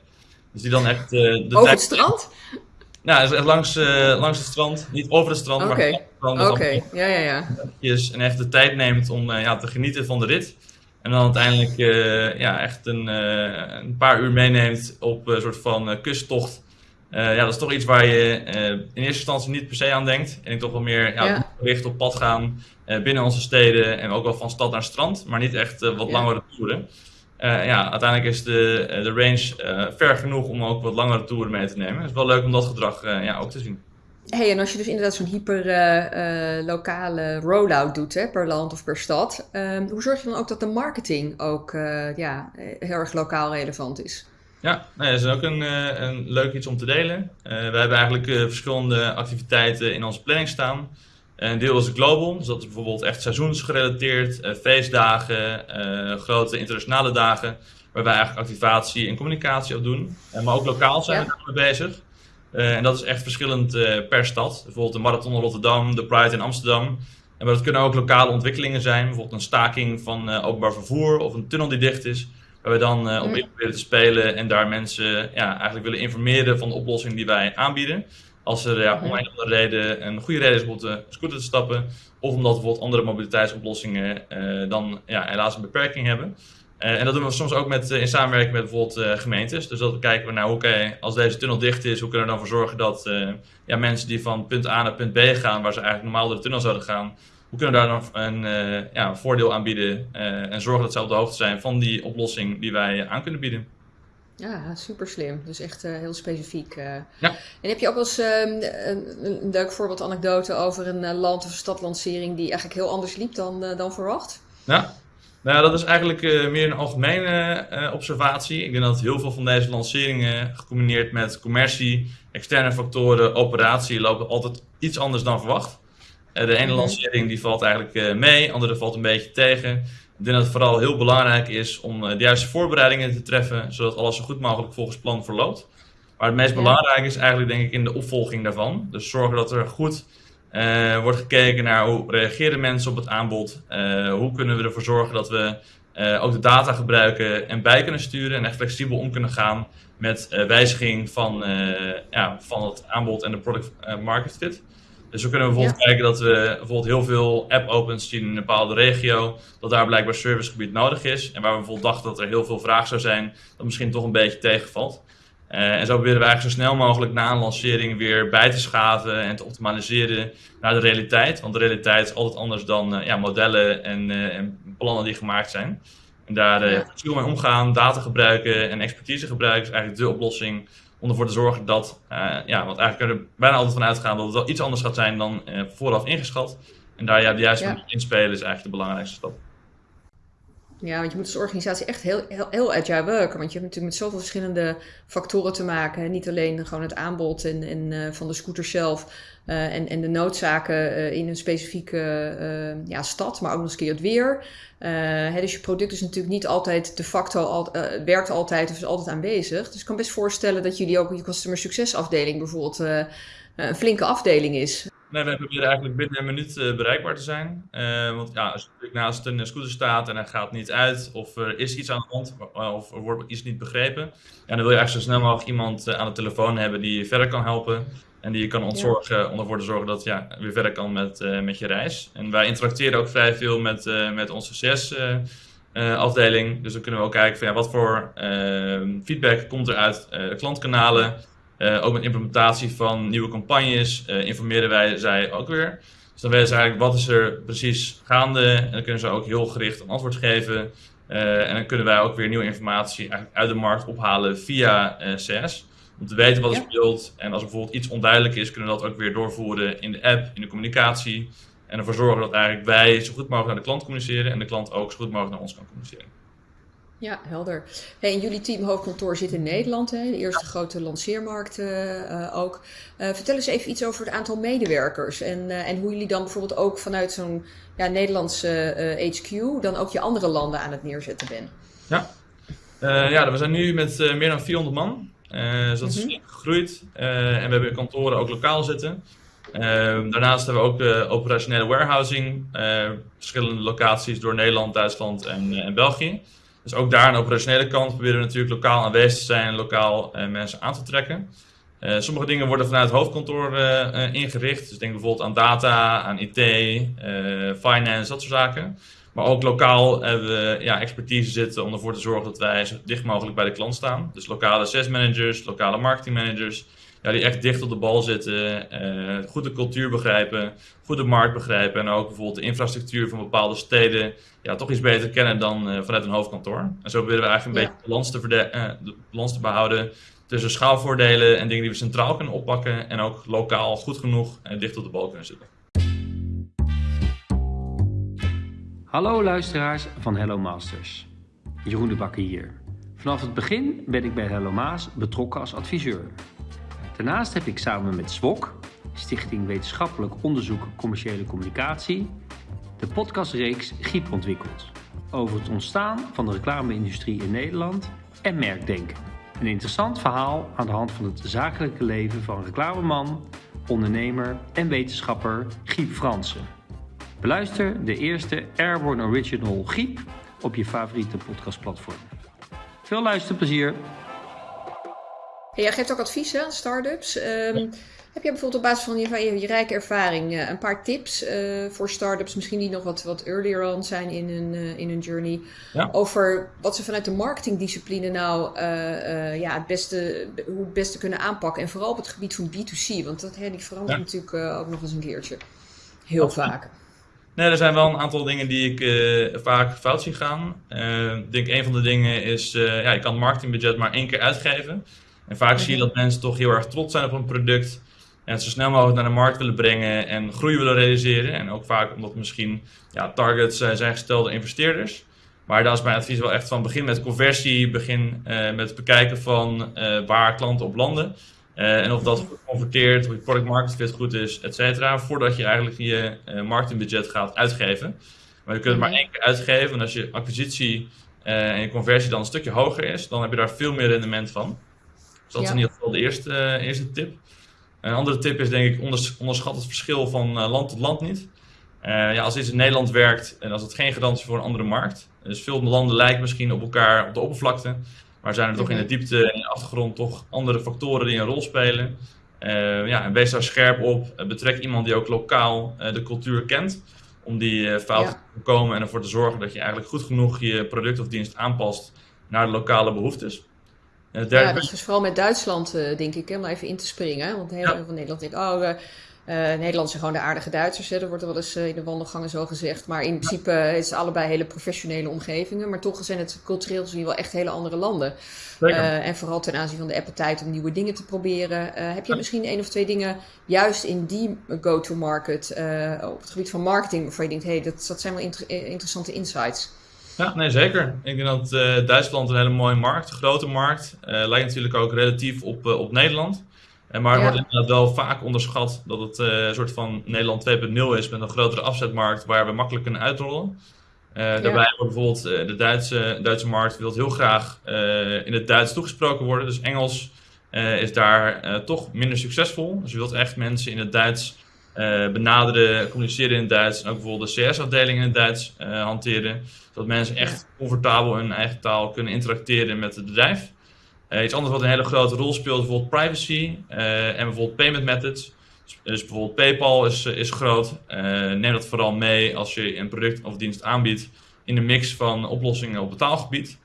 Dus die dan echt... de Over het strand? Nou, langs, langs het strand. Niet over het strand, okay. maar Oké, okay. ja, ja, ja. En echt de tijd neemt om ja, te genieten van de rit. En dan uiteindelijk uh, ja, echt een, uh, een, paar uur meeneemt op een soort van kusttocht. Uh, ja, dat is toch iets waar je in eerste instantie niet per se aan denkt. En ik toch wel meer ja, ja. gericht op pad gaan binnen onze steden en ook wel van stad naar strand, maar niet echt wat ja. langere toeren. Ja, uiteindelijk is de, de range ver genoeg om ook wat langere toeren mee te nemen. Het is wel leuk om dat gedrag ja, ook te zien hey, en als je dus inderdaad zo'n hyper lokale rollout doet, hè, per land of per stad, um, hoe zorg je dan ook dat de marketing ook ja, heel erg lokaal relevant is? Ja, nou dat is ook een, een leuk iets om te delen. we hebben eigenlijk verschillende activiteiten in onze planning staan. Een deel is global, dus dat is bijvoorbeeld echt seizoensgerelateerd, feestdagen, grote internationale dagen, waar wij eigenlijk activatie en communicatie op doen. maar ook lokaal zijn we daarmee bezig. Eh, en dat is echt verschillend eh, per stad. Bijvoorbeeld de Marathon in Rotterdam, de Pride in Amsterdam. En dat kunnen ook lokale ontwikkelingen zijn. Bijvoorbeeld een staking van uh, openbaar vervoer of een tunnel die dicht is. Waar we dan op in proberen te spelen en daar mensen ja, eigenlijk willen informeren van de oplossing die wij aanbieden. Als er ja, om een andere reden een goede reden is om op de scooter te stappen. Of omdat bijvoorbeeld andere mobiliteitsoplossingen dan ja, helaas een beperking hebben. Uh, en dat doen we soms ook met, uh, in samenwerking met bijvoorbeeld gemeentes. Dus dat kijken we naar, oké, okay, als deze tunnel dicht is, hoe kunnen we dan ervoor zorgen dat ja, mensen die van punt A naar punt B gaan, waar ze eigenlijk normaal door de tunnel zouden gaan, hoe kunnen we daar dan een ja, voordeel aan bieden en zorgen dat ze op de hoogte zijn van die oplossing die wij aan kunnen bieden. Ja, super slim. Dus echt heel specifiek. Ja. En heb je ook wel eens ehm, een, een, leuk voorbeeld, anekdote over een land- of stadlancering die eigenlijk heel anders liep dan, dan verwacht? Ja, nou, dat is eigenlijk meer een algemene observatie. Ik denk dat heel veel van deze lanceringen, gecombineerd met commercie, externe factoren, operatie, lopen altijd iets anders dan verwacht. De ene mhm. lancering die valt eigenlijk mee, de andere valt een beetje tegen. Ik denk dat het vooral heel belangrijk is om de juiste voorbereidingen te treffen, zodat alles zo goed mogelijk volgens plan verloopt. Maar het meest ja. belangrijke is eigenlijk denk ik in de opvolging daarvan. Dus zorgen dat er goed uh, wordt gekeken naar hoe reageren mensen op het aanbod. Uh, hoe kunnen we ervoor zorgen dat we uh, ook de data gebruiken en bij kunnen sturen en echt flexibel om kunnen gaan met wijziging van, ja, van het aanbod en de product market fit. Dus we kunnen bijvoorbeeld kijken dat we bijvoorbeeld heel veel app-opens zien in een bepaalde regio, dat daar blijkbaar servicegebied nodig is. En waar we bijvoorbeeld dachten dat er heel veel vraag zou zijn, dat misschien toch een beetje tegenvalt. Uh, en zo proberen we eigenlijk zo snel mogelijk na een lancering weer bij te schaven en te optimaliseren naar de realiteit. Want de realiteit is altijd anders dan uh, ja, modellen en, uh, en, plannen die gemaakt zijn. En daar uh, ja. mee omgaan, data gebruiken en expertise gebruiken is eigenlijk de oplossing om ervoor te zorgen dat, ja, want eigenlijk kunnen we er bijna altijd van uitgaan dat het wel iets anders gaat zijn dan vooraf ingeschat. En daar ja, de juiste ja. inspelen is eigenlijk de belangrijkste stap. Ja, want je moet als organisatie echt heel, heel, heel agile werken. Want je hebt natuurlijk met zoveel verschillende factoren te maken. Niet alleen gewoon het aanbod en, en, uh, van de scooter zelf uh, en, en de noodzaken uh, in een specifieke ja, stad, maar ook nog eens een keer het weer. Hè, dus je product is natuurlijk niet altijd de facto, al, werkt altijd of is altijd aanwezig. Dus ik kan best voorstellen dat jullie ook je customer succesafdeling bijvoorbeeld een flinke afdeling is. Nee, we proberen eigenlijk binnen een minuut uh, bereikbaar te zijn. Uh, want ja, als je naast een scooter staat en hij gaat niet uit, of er is iets aan de hand, of er wordt iets niet begrepen, ja, dan wil je eigenlijk zo snel mogelijk iemand uh, aan de telefoon hebben die je verder kan helpen. En die je kan ontzorgen om ervoor te zorgen dat je ja, weer verder kan met, met je reis. En wij interacteren ook vrij veel met, met onze CS-afdeling. dus dan kunnen we ook kijken van ja, wat voor feedback komt er uit de klantkanalen. Uh, ook met implementatie van nieuwe campagnes uh, informeren wij zij ook weer. Dus dan weten ze eigenlijk wat is er precies gaande. En dan kunnen ze ook heel gericht een antwoord geven. Uh, en dan kunnen wij ook weer nieuwe informatie uit de markt ophalen via CS. Om te weten wat er speelt. En als er bijvoorbeeld iets onduidelijk is, kunnen we dat ook weer doorvoeren in de app, in de communicatie. En ervoor zorgen dat eigenlijk wij zo goed mogelijk naar de klant communiceren. En de klant ook zo goed mogelijk naar ons kan communiceren. Ja, helder. Hey, en jullie teamhoofdkantoor zit in Nederland, hè? de eerste grote lanceermarkt uh, ook. Uh, vertel eens even iets over het aantal medewerkers en, uh, en hoe jullie dan bijvoorbeeld ook vanuit zo'n ja, Nederlandse HQ dan ook je andere landen aan het neerzetten bent. Ja, ja we zijn nu met meer dan 400 man. dus dat is mm -hmm. gegroeid en we hebben kantoren ook lokaal zitten. Ehm, daarnaast hebben we ook operationele warehousing, verschillende locaties door Nederland, Duitsland en, en, België. Dus ook daar aan de operationele kant proberen we natuurlijk lokaal aanwezig te zijn lokaal mensen aan te trekken. sommige dingen worden vanuit het hoofdkantoor ingericht. Dus denk bijvoorbeeld aan data, aan IT, finance, dat soort zaken. Maar ook lokaal hebben we ja, expertise zitten om ervoor te zorgen dat wij zo dicht mogelijk bij de klant staan. Dus lokale sales managers, lokale marketing managers, ja, die echt dicht op de bal zitten, uh, goed de cultuur begrijpen, goed de markt begrijpen en ook bijvoorbeeld de infrastructuur van bepaalde steden ja, toch iets beter kennen dan uh, vanuit een hoofdkantoor. En zo willen we eigenlijk een beetje de balans, te uh, de balans te behouden tussen schaalvoordelen en dingen die we centraal kunnen oppakken en ook lokaal goed genoeg en dicht op de bal kunnen zitten. Hallo luisteraars van Hello Masters. Jeroen de Bakker hier. Vanaf het begin ben ik bij Hello Maas betrokken als adviseur. Daarnaast heb ik samen met SWOC, Stichting Wetenschappelijk Onderzoek Commerciële Communicatie, de podcastreeks Giep ontwikkeld over het ontstaan van de reclame-industrie in Nederland en merkdenken. Een interessant verhaal aan de hand van het zakelijke leven van reclameman, ondernemer en wetenschapper Giep Fransen. Beluister de eerste Airborne Original Giep op je favoriete podcastplatform. Veel luisterplezier! Jij geeft ook advies aan startups. Um, Heb je bijvoorbeeld op basis van je, je, rijke ervaring uh, een paar tips uh, voor startups, misschien die nog wat, wat earlier on zijn in hun, uh, in hun journey, ja. over wat ze vanuit de marketingdiscipline nou ja, het beste, hoe het beste kunnen aanpakken. En vooral op het gebied van B2C, want dat hè, die verandert ja. natuurlijk ook nog eens een keertje. Heel vaak. Nee, er zijn wel een aantal dingen die ik uh, vaak fout zie gaan. Uh, ik denk een van de dingen is, uh, ja, je kan het marketingbudget maar één keer uitgeven. En vaak zie je dat mensen toch heel erg trots zijn op een product. En het zo snel mogelijk naar de markt willen brengen en groei willen realiseren. En ook vaak omdat misschien ja, targets zijn gestelde investeerders. Maar daar is mijn advies wel echt van begin met conversie, begin met het bekijken van waar klanten op landen. Uh, en of dat converteert, of je product market fit goed is, et cetera, voordat je eigenlijk je uh, marketingbudget gaat uitgeven. Maar je kunt het maar mhm. één keer uitgeven en als je acquisitie uh, en je conversie dan een stukje hoger is, dan heb je daar veel meer rendement van. Dus dat is in ieder geval de eerste, eerste tip. Een andere tip is denk ik, onderschat het verschil van land tot land niet. ja, als iets in Nederland werkt en als het geen garantie voor een andere markt. Dus veel landen lijken misschien op elkaar op de oppervlakte. Maar zijn er toch in de diepte en in de achtergrond toch andere factoren die een rol spelen? Uh, ja, en wees daar scherp op. Betrek iemand die ook lokaal uh, de cultuur kent. Om die fouten ja. te voorkomen en ervoor te zorgen dat je eigenlijk goed genoeg je product of dienst aanpast naar de lokale behoeftes. Ja, dat is vooral met Duitsland, denk ik, om even in te springen. Want heel veel ja. van Nederland denkt, oh, uh, Nederland zijn gewoon de aardige Duitsers. Hè? Dat wordt er wel eens uh, in de wandelgangen zo gezegd. Maar in principe is het allebei hele professionele omgevingen. Maar toch zijn het cultureel gezien wel echt hele andere landen. en vooral ten aanzien van de appetijt om nieuwe dingen te proberen. heb je misschien één of twee dingen juist in die go-to-market op het gebied van marketing waarvan je denkt, hé, hey, dat, dat zijn wel inter interessante insights? Ja, nee, zeker. Ik denk dat Duitsland een hele mooie markt, een grote markt. lijkt natuurlijk ook relatief op, op Nederland. En maar ja. wordt inderdaad wel vaak onderschat dat het een soort van Nederland 2.0 is met een grotere afzetmarkt waar we makkelijk kunnen uitrollen. Ja. Daarbij wordt bijvoorbeeld de Duitse, Duitse markt wil heel graag in het Duits toegesproken worden. Dus Engels is daar toch minder succesvol. Dus je wilt echt mensen in het Duits benaderen, communiceren in het Duits. En ook bijvoorbeeld de CS-afdeling in het Duits hanteren. Zodat mensen echt comfortabel in hun eigen taal kunnen interacteren met het bedrijf. Uh, iets anders wat een hele grote rol speelt, bijvoorbeeld privacy uh, en bijvoorbeeld payment methods. Dus, dus bijvoorbeeld PayPal is, is groot. Uh, neem dat vooral mee als je een product of dienst aanbiedt in de mix van oplossingen op betaalgebied.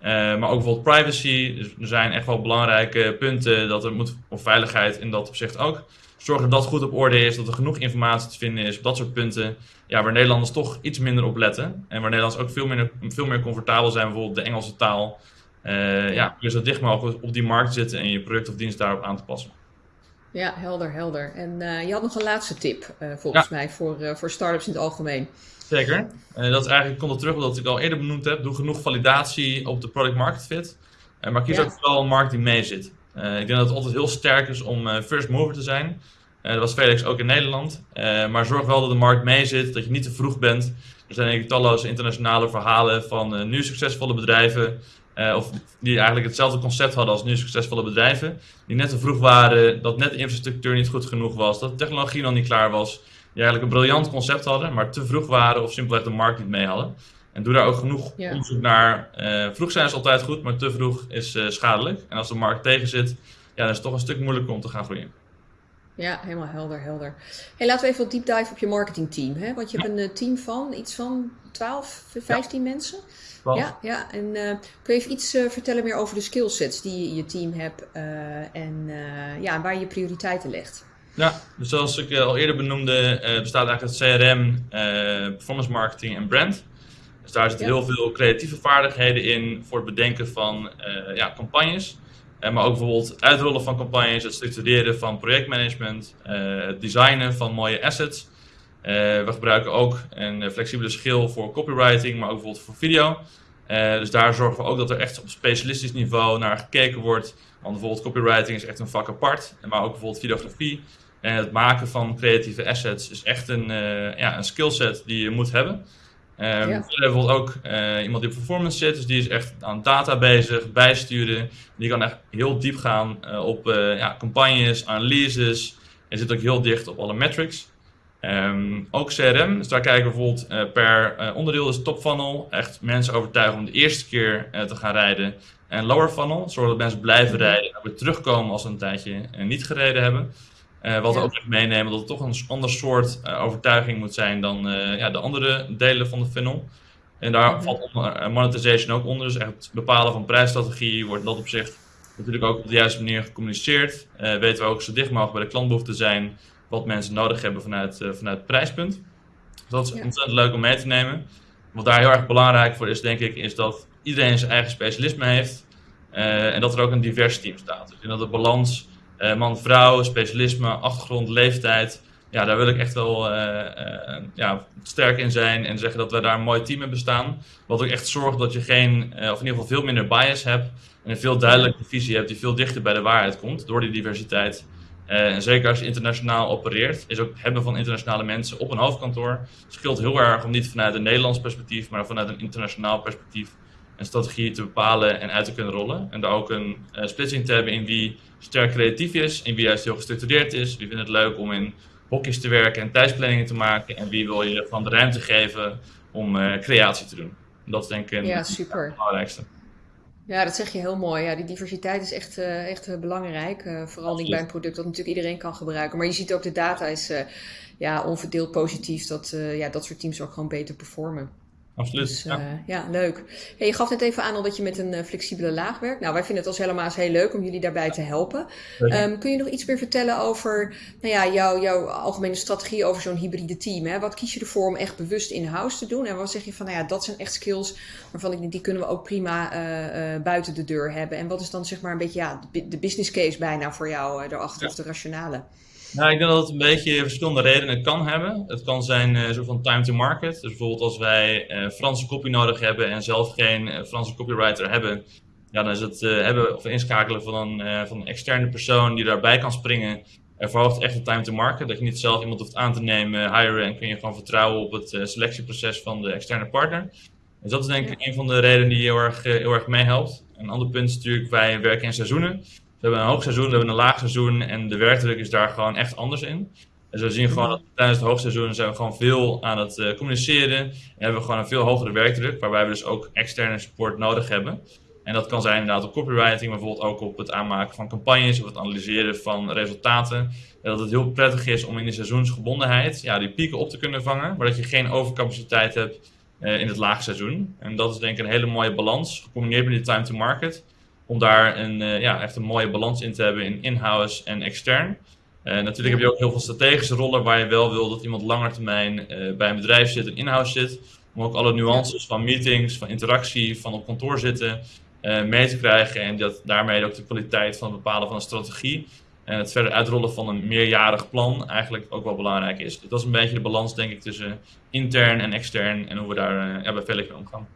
maar ook bijvoorbeeld privacy. Dus er zijn echt wel belangrijke punten dat er moet, of veiligheid in dat opzicht ook. Zorg dat dat goed op orde is, dat er genoeg informatie te vinden is op dat soort punten. Ja, waar Nederlanders toch iets minder op letten. En waar Nederlanders ook veel meer, veel meer comfortabel zijn, bijvoorbeeld de Engelse taal. Uh, ja, je zo dicht mogelijk op die markt zitten en je product of dienst daarop aan te passen. Ja, helder, helder. En uh, je had nog een laatste tip, uh, volgens ja. mij, voor, voor startups in het algemeen. Zeker. dat is eigenlijk, komt er terug op wat ik al eerder benoemd heb. Doe genoeg validatie op de product market fit. maar kies ja. ook vooral een markt die mee zit. Ik denk dat het altijd heel sterk is om first mover te zijn. dat was Felix ook in Nederland. maar zorg wel dat de markt mee zit, dat je niet te vroeg bent. Er zijn eigenlijk talloze internationale verhalen van nu succesvolle bedrijven of die eigenlijk hetzelfde concept hadden als nu succesvolle bedrijven. Die net te vroeg waren, dat net de infrastructuur niet goed genoeg was, dat de technologie nog niet klaar was. Die eigenlijk een briljant concept hadden, maar te vroeg waren of simpelweg de markt niet mee hadden. En doe daar ook genoeg onderzoek naar. vroeg zijn is altijd goed, maar te vroeg is schadelijk. En als de markt tegen zit, ja, dan is het toch een stuk moeilijker om te gaan groeien. Ja, helemaal helder, helder. Hey, laten we even wat deep dive op je marketingteam. Hè? Want je hebt een eh, team van iets van 12, 15 mensen. Ja, ja. En uh, kun je even iets vertellen meer over de skillsets die je team hebt en ja, waar je prioriteiten legt? Ja, dus zoals ik al eerder benoemde, bestaat eigenlijk het CRM, performance marketing en brand. Dus daar zitten heel veel creatieve vaardigheden in voor het bedenken van ja, campagnes. Uh, maar ook bijvoorbeeld het uitrollen van campagnes, het structureren van projectmanagement, uh, het designen van mooie assets. We gebruiken ook een flexibele schil voor copywriting, maar ook bijvoorbeeld voor video. dus daar zorgen we ook dat er echt op specialistisch niveau naar gekeken wordt. Want bijvoorbeeld copywriting is echt een vak apart, maar ook bijvoorbeeld videografie. En het maken van creatieve assets is echt een, ja, een skillset die je moet hebben. Um, ja. We hebben bijvoorbeeld ook uh, iemand die op performance zit, dus die is echt aan data bezig, bijsturen. Die kan echt heel diep gaan uh, op uh, ja, campagnes, analyses en zit ook heel dicht op alle metrics. Um, ook CRM, dus daar kijken we bijvoorbeeld per onderdeel, dus top funnel, echt mensen overtuigen om de eerste keer te gaan rijden. En lower funnel, zorgen dat mensen blijven mhm. rijden en weer terugkomen als ze een tijdje niet gereden hebben. Uh, wat we ook meenemen, dat het toch een ander soort uh, overtuiging moet zijn dan uh, ja, de andere delen van de funnel. En daar -hmm. valt monetization ook onder. Dus echt het bepalen van prijsstrategie wordt dat op zich natuurlijk ook op de juiste manier gecommuniceerd. weten we ook zo dicht mogelijk bij de klantbehoefte zijn wat mensen nodig hebben vanuit, vanuit het prijspunt. Dus dat is ja. ontzettend leuk om mee te nemen. Wat daar heel erg belangrijk voor is, denk ik, is dat iedereen zijn eigen specialisme heeft. en dat er ook een divers team staat. Dus dat de balans uh, man, vrouw, specialisme, achtergrond, leeftijd. Ja, daar wil ik echt wel uh, uh, ja, sterk in zijn en zeggen dat we daar een mooi team hebben staan. Wat ook echt zorgt dat je geen, of in ieder geval veel minder bias hebt. En een veel duidelijke visie hebt die veel dichter bij de waarheid komt door die diversiteit. en zeker als je internationaal opereert, is ook het hebben van internationale mensen op een hoofdkantoor. scheelt heel erg om niet vanuit een Nederlands perspectief, maar vanuit een internationaal perspectief een strategie te bepalen en uit te kunnen rollen. En daar ook een uh, splitsing te hebben in wie sterk creatief is, in wie juist heel gestructureerd is, wie vindt het leuk om in hokjes te werken en thuisplanningen te maken en wie wil je van de ruimte geven om uh, creatie te doen. En dat is denk ik ja, super. het belangrijkste. Ja, dat zeg je heel mooi. Ja, die diversiteit is echt, uh, echt belangrijk. vooral niet bij een product dat natuurlijk iedereen kan gebruiken. Maar je ziet ook de data is ja, onverdeeld positief dat ja, dat soort teams ook gewoon beter performen. Absoluut. Dus, ja. Uh, ja. leuk. Hey, je gaf net even aan al dat je met een uh, flexibele laag werkt. Nou, wij vinden het als helemaal heel leuk om jullie daarbij te helpen. Um, kun je nog iets meer vertellen over nou ja, jouw, jouw algemene strategie over zo'n hybride team? Hè? Wat kies je ervoor om echt bewust in-house te doen? En wat zeg je van, nou ja, dat zijn echt skills waarvan ik die kunnen we ook prima uh, buiten de deur hebben. En wat is dan zeg maar een beetje ja, de business case bijna voor jou erachter ja. of de rationale? Nou, ik denk dat het een beetje verschillende redenen kan hebben. Het kan zijn uh, zo van time to market. Dus bijvoorbeeld als wij uh, Franse copy nodig hebben en zelf geen uh, Franse copywriter hebben, ja, dan is het hebben of inschakelen van een, van een externe persoon die daarbij kan springen. Er verhoogt echt de time to market. Dat je niet zelf iemand hoeft aan te nemen, hiren en kun je gewoon vertrouwen op het selectieproces van de externe partner. Dus dat is denk ik een van de redenen die heel erg, heel erg meehelpt. Een ander punt is natuurlijk, wij werken in seizoenen. We hebben een hoogseizoen, we hebben een laagseizoen en de werkdruk is daar gewoon echt anders in. En we zien gewoon dat tijdens het hoogseizoen zijn we gewoon veel aan het uh, communiceren. En hebben we gewoon een veel hogere werkdruk, waarbij we dus ook externe support nodig hebben. En dat kan zijn inderdaad op copywriting, maar bijvoorbeeld ook op het aanmaken van campagnes of het analyseren van resultaten. En dat het heel prettig is om in de seizoensgebondenheid ja, die pieken op te kunnen vangen, maar dat je geen overcapaciteit hebt uh, in het laagseizoen. En dat is denk ik een hele mooie balans, gecombineerd met die time to market om daar een, uh, ja, echt een mooie balans in te hebben in in-house en extern. Uh, natuurlijk heb je ook heel veel strategische rollen waar je wel wil dat iemand langer termijn uh, bij een bedrijf zit en in-house zit. Om ook alle nuances van meetings, van interactie, van op kantoor zitten mee te krijgen. En dat daarmee ook de kwaliteit van het bepalen van een strategie en het verder uitrollen van een meerjarig plan eigenlijk ook wel belangrijk is. Dat is een beetje de balans denk ik tussen intern en extern en hoe we daar ja, bij Velk mee omgaan.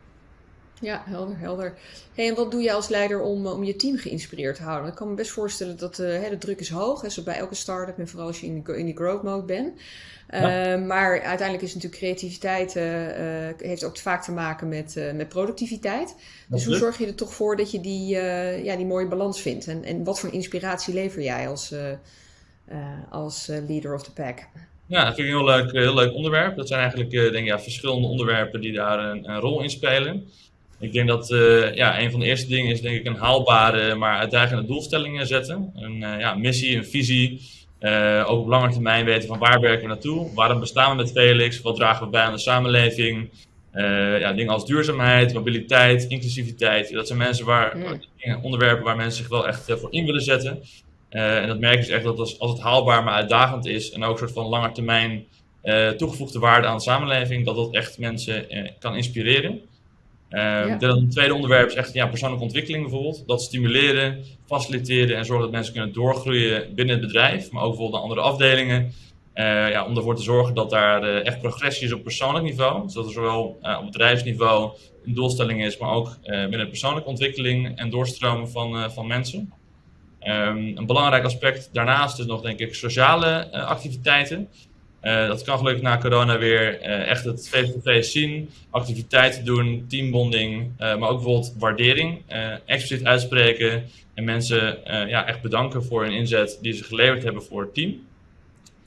Ja, helder, helder. Hey, en wat doe je als leider om, om je team geïnspireerd te houden? Ik kan me best voorstellen dat uh, de druk is hoog, hè, zo bij elke start-up en vooral als je in, in die growth mode bent. Ja. Uh, maar uiteindelijk is natuurlijk creativiteit, uh, heeft ook vaak te maken met, met productiviteit. Dus hoe zorg je er toch voor dat je die, ja, die mooie balans vindt? En, en wat voor inspiratie lever jij als, als leader of the pack? Ja, dat vind ik een heel leuk, heel leuk onderwerp. Dat zijn eigenlijk denk ik, ja, verschillende onderwerpen die daar een, een rol in spelen. Ik denk dat uh, ja, een van de eerste dingen is denk ik een haalbare, maar uitdagende doelstellingen zetten. Een uh, ja, missie, een visie. Uh, ook op lange termijn weten van waar werken we naartoe. Waarom bestaan we met Felix? Wat dragen we bij aan de samenleving? ja, dingen als duurzaamheid, mobiliteit, inclusiviteit. Dat zijn mensen waar, onderwerpen waar mensen zich wel echt voor in willen zetten. en dat merk je dus echt dat als, als het haalbaar maar uitdagend is en ook een soort van lange termijn toegevoegde waarde aan de samenleving, dat dat echt mensen kan inspireren. Um, ja. Het tweede onderwerp is echt ja, persoonlijke ontwikkeling bijvoorbeeld. Dat stimuleren, faciliteren en zorgen dat mensen kunnen doorgroeien binnen het bedrijf, maar ook bijvoorbeeld naar andere afdelingen. Uh, ja, om ervoor te zorgen dat daar uh, echt progressie is op persoonlijk niveau. Dus dat er zowel uh, op bedrijfsniveau een doelstelling is, maar ook binnen persoonlijke ontwikkeling en doorstromen van, van mensen. Um, een belangrijk aspect daarnaast is nog denk ik sociale activiteiten. Uh, dat kan gelukkig na corona weer uh, echt het face-to-face zien, activiteiten doen, teambonding, uh, maar ook bijvoorbeeld waardering, expliciet uitspreken en mensen ja, echt bedanken voor hun inzet die ze geleverd hebben voor het team.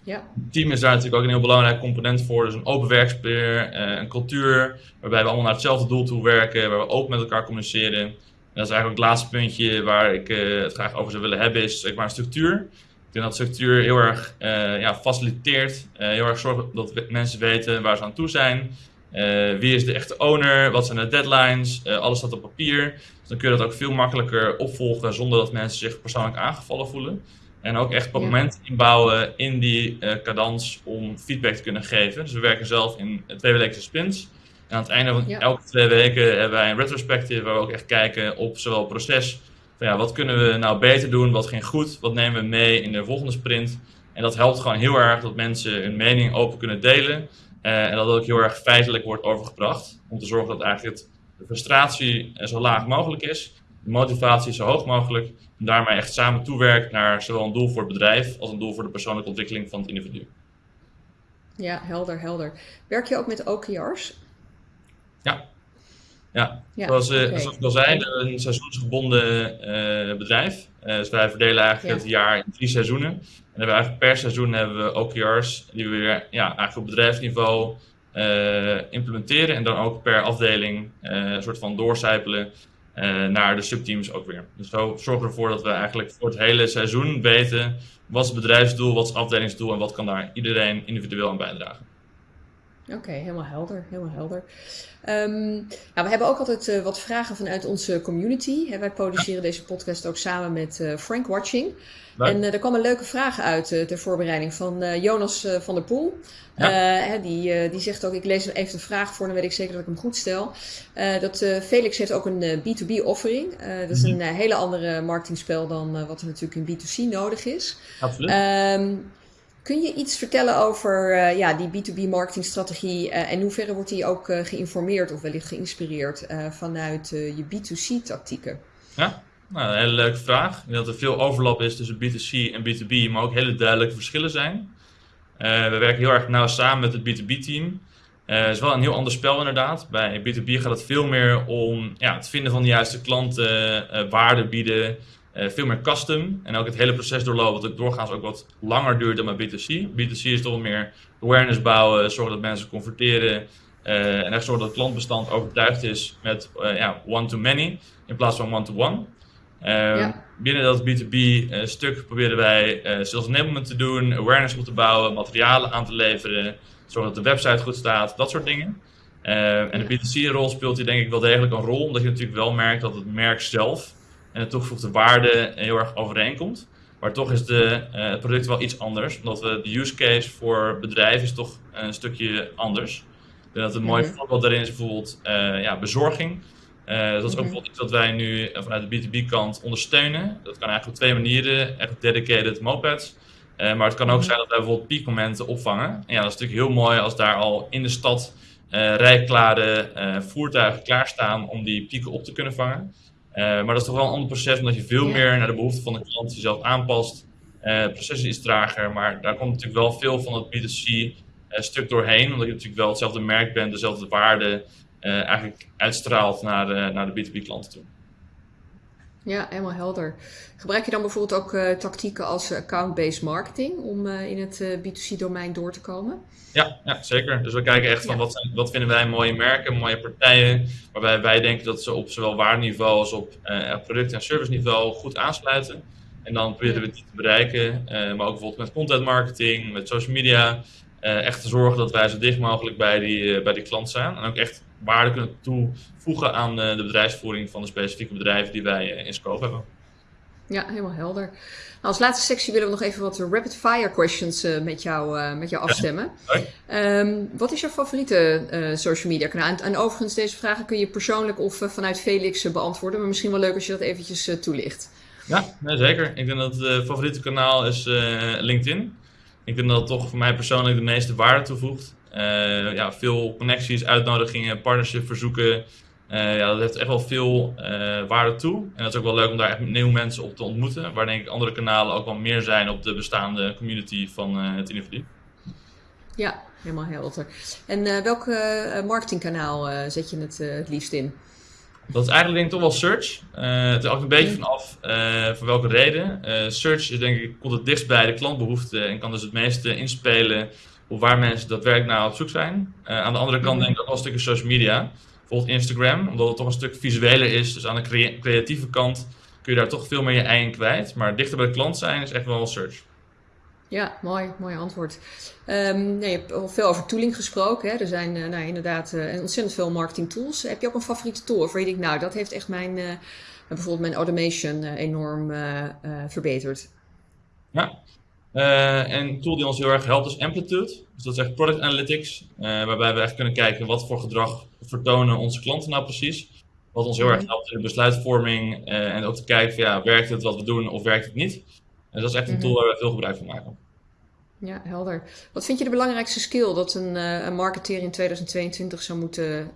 Ja. Het team is daar natuurlijk ook een heel belangrijk component voor, dus een open werksfeer, een cultuur waarbij we allemaal naar hetzelfde doel toe werken, waar we open met elkaar communiceren. En dat is eigenlijk het laatste puntje waar ik het graag over zou willen hebben, is zeg maar een structuur denk dat structuur heel erg uh, ja, faciliteert, uh, heel erg zorgt dat mensen weten waar ze aan toe zijn. Uh, wie is de echte owner? Wat zijn de deadlines? alles staat op papier. Dus dan kun je dat ook veel makkelijker opvolgen zonder dat mensen zich persoonlijk aangevallen voelen. En ook echt momenten ja. inbouwen in die cadans om feedback te kunnen geven. Dus we werken zelf in tweewekelijkse sprints. En aan het einde van ja. elke twee weken hebben wij een retrospective waar we ook echt kijken op zowel proces van ja, wat kunnen we nou beter doen, wat ging goed, wat nemen we mee in de volgende sprint. En dat helpt gewoon heel erg dat mensen hun mening open kunnen delen. Uh, en dat het ook heel erg feitelijk wordt overgebracht. Om te zorgen dat eigenlijk het, de frustratie zo laag mogelijk is, de motivatie zo hoog mogelijk. En daarmee echt samen toewerkt naar zowel een doel voor het bedrijf als een doel voor de persoonlijke ontwikkeling van het individu. Ja, helder, helder. Werk je ook met OKR's? Ja, ja, zoals, uh, zoals, ik al zei, een seizoensgebonden uh, bedrijf. Uh, dus wij verdelen eigenlijk het jaar in drie seizoenen. En hebben eigenlijk per seizoen hebben we OKR's die we weer ja, eigenlijk op bedrijfsniveau implementeren. En dan ook per afdeling een soort van doorcijpelen naar de subteams ook weer. Dus zo zorgen we ervoor dat we eigenlijk voor het hele seizoen weten wat is het bedrijfsdoel, wat is het afdelingsdoel en wat kan daar iedereen individueel aan bijdragen. Oké, helemaal helder, helemaal helder. Um, nou, we hebben ook altijd uh, wat vragen vanuit onze community. Hè, wij produceren deze podcast ook samen met uh, Frank Watching. En uh, er kwam een leuke vraag uit ter voorbereiding van Jonas van der Poel. Ja. die, die zegt ook, ik lees even de vraag voor, dan weet ik zeker dat ik hem goed stel. dat Felix heeft ook een B2B offering. dat is een mhm. hele andere marketingspel dan wat er natuurlijk in B2C nodig is. Absoluut. Um, Kun je iets vertellen over uh, ja, die B2B marketingstrategie uh, en in hoeverre wordt die ook uh, geïnformeerd of wellicht geïnspireerd vanuit je B2C tactieken? Ja, nou, een hele leuke vraag. Ik denk dat er veel overlap is tussen B2C en B2B, maar ook hele duidelijke verschillen zijn. we werken heel erg nauw samen met het B2B-team. Het is wel een heel ander spel inderdaad. Bij B2B gaat het veel meer om ja, het vinden van de juiste klanten, waarde bieden, uh, veel meer custom en ook het hele proces doorlopen, wat doorgaans ook wat langer duurt dan bij B2C. B2C is toch meer awareness bouwen, zorgen dat mensen converteren uh, en echt zorgen dat het klantbestand overtuigd is met uh, ja, one-to-many in plaats van one-to-one. Ja. Binnen dat B2B-stuk proberen wij sales enablement te doen, awareness op te bouwen, materialen aan te leveren, zorgen dat de website goed staat, dat soort dingen. en de B2C-rol speelt hier denk ik wel degelijk een rol, omdat je natuurlijk wel merkt dat het merk zelf en de toegevoegde waarde heel erg overeenkomt. Maar toch is de, uh, het product wel iets anders, omdat we de use case voor bedrijven is toch een stukje anders. Ik denk dat een mooi mhm. voorbeeld daarin is bijvoorbeeld uh, ja, bezorging. Uh, dat is ook mhm. bijvoorbeeld iets wat wij nu vanuit de B2B-kant ondersteunen. Dat kan eigenlijk op twee manieren, echt dedicated mopeds. maar het kan ook mhm. zijn dat wij bijvoorbeeld piekmomenten opvangen. En ja, dat is natuurlijk heel mooi als daar al in de stad rijklare voertuigen klaarstaan om die pieken op te kunnen vangen. Maar dat is toch wel een ander proces, omdat je veel meer naar de behoeften van de klant jezelf aanpast. het proces is trager, maar daar komt natuurlijk wel veel van het B2C stuk doorheen, omdat je natuurlijk wel hetzelfde merk bent, dezelfde waarde eigenlijk uitstraalt naar de, naar de B2B klanten toe. Ja, helemaal helder. Gebruik je dan bijvoorbeeld ook uh, tactieken als account-based marketing om uh, in het uh, B2C-domein door te komen? Ja, ja, zeker. Dus we kijken echt van wat, zijn, wat vinden wij mooie merken, mooie partijen, waarbij wij denken dat ze op zowel waardeniveau als op product- en serviceniveau goed aansluiten. En dan proberen we die te bereiken, maar ook bijvoorbeeld met content marketing, met social media. echt te zorgen dat wij zo dicht mogelijk bij die, bij die klant zijn. En ook echt waarde kunnen toevoegen aan de bedrijfsvoering van de specifieke bedrijven die wij in scope hebben. Ja, helemaal helder. Nou, als laatste sectie willen we nog even wat rapid fire questions uh, met, jou, uh, met jou afstemmen. Ja. Um, wat is jouw favoriete uh, social media kanaal? En, en, overigens, deze vragen kun je persoonlijk of vanuit Felix beantwoorden. Maar misschien wel leuk als je dat eventjes toelicht. Ja, nee, zeker. Ik denk dat het favoriete kanaal is LinkedIn. Ik denk dat het toch voor mij persoonlijk de meeste waarde toevoegt. Ja, veel connecties, uitnodigingen, partnership verzoeken. Uh, ja, dat heeft echt wel veel uh, waarde toe. En dat is ook wel leuk om daar echt nieuwe mensen op te ontmoeten. Waar denk ik andere kanalen ook wel meer zijn op de bestaande community van het individu. Ja, helemaal helder. En welk marketingkanaal zet je het het liefst in? Dat is eigenlijk denk ik toch wel search. het is ook een beetje vanaf voor welke reden. search is denk ik, komt het dichtst bij de klantbehoeften en kan dus het meeste inspelen waar mensen daadwerkelijk naar op zoek zijn. aan de andere kant denk ik ook wel een stukje social media bijvoorbeeld Instagram, omdat het toch een stuk visueler is. Dus aan de creatieve kant kun je daar toch veel meer je ei in kwijt. Maar dichter bij de klant zijn is echt wel search. Ja, mooi, mooi antwoord. Um, nee, je hebt al veel over tooling gesproken. Hè? Er zijn uh, nou, inderdaad uh, ontzettend veel marketing tools. Heb je ook een favoriete tool waarvan je denkt, nou, dat heeft echt mijn, bijvoorbeeld mijn automation enorm verbeterd? Ja, uh, en een tool die ons heel erg helpt is Amplitude. Dus dat is echt product analytics, uh, waarbij we echt kunnen kijken wat voor gedrag vertonen onze klanten nou precies. Wat ons heel erg mhm. helpt in de besluitvorming uh, en ook te kijken van ja, werkt het wat we doen of werkt het niet. En dat is echt een tool mhm. waar we veel gebruik van maken. Ja, helder. Wat vind je de belangrijkste skill dat een, een marketeer in 2022 zou moeten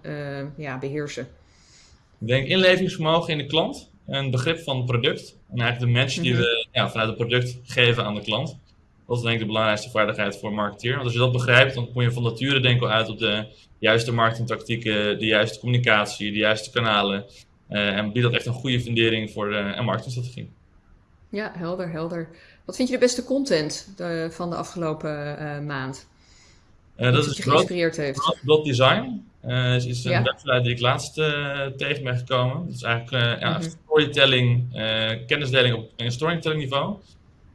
ja, beheersen? Ik denk inlevingsvermogen in de klant, een begrip van het product en eigenlijk de match die mhm. we ja, vanuit het product geven aan de klant. Dat is denk ik de belangrijkste vaardigheid voor een marketeer. Want als je dat begrijpt, dan kom je van nature denk ik al uit op de juiste marketingtactieken, de juiste communicatie, de juiste kanalen. Uh, en biedt dat echt een goede fundering voor uh, een marketingstrategie. Ja, helder, helder. Wat vind je de beste content de, van de afgelopen uh, maand? dat is je geïnspireerd heeft. Dot Design. Is, is een ja. website die ik laatst tegen ben gekomen. Dat is eigenlijk ja, mhm. storytelling, kennisdeling op een storytelling niveau.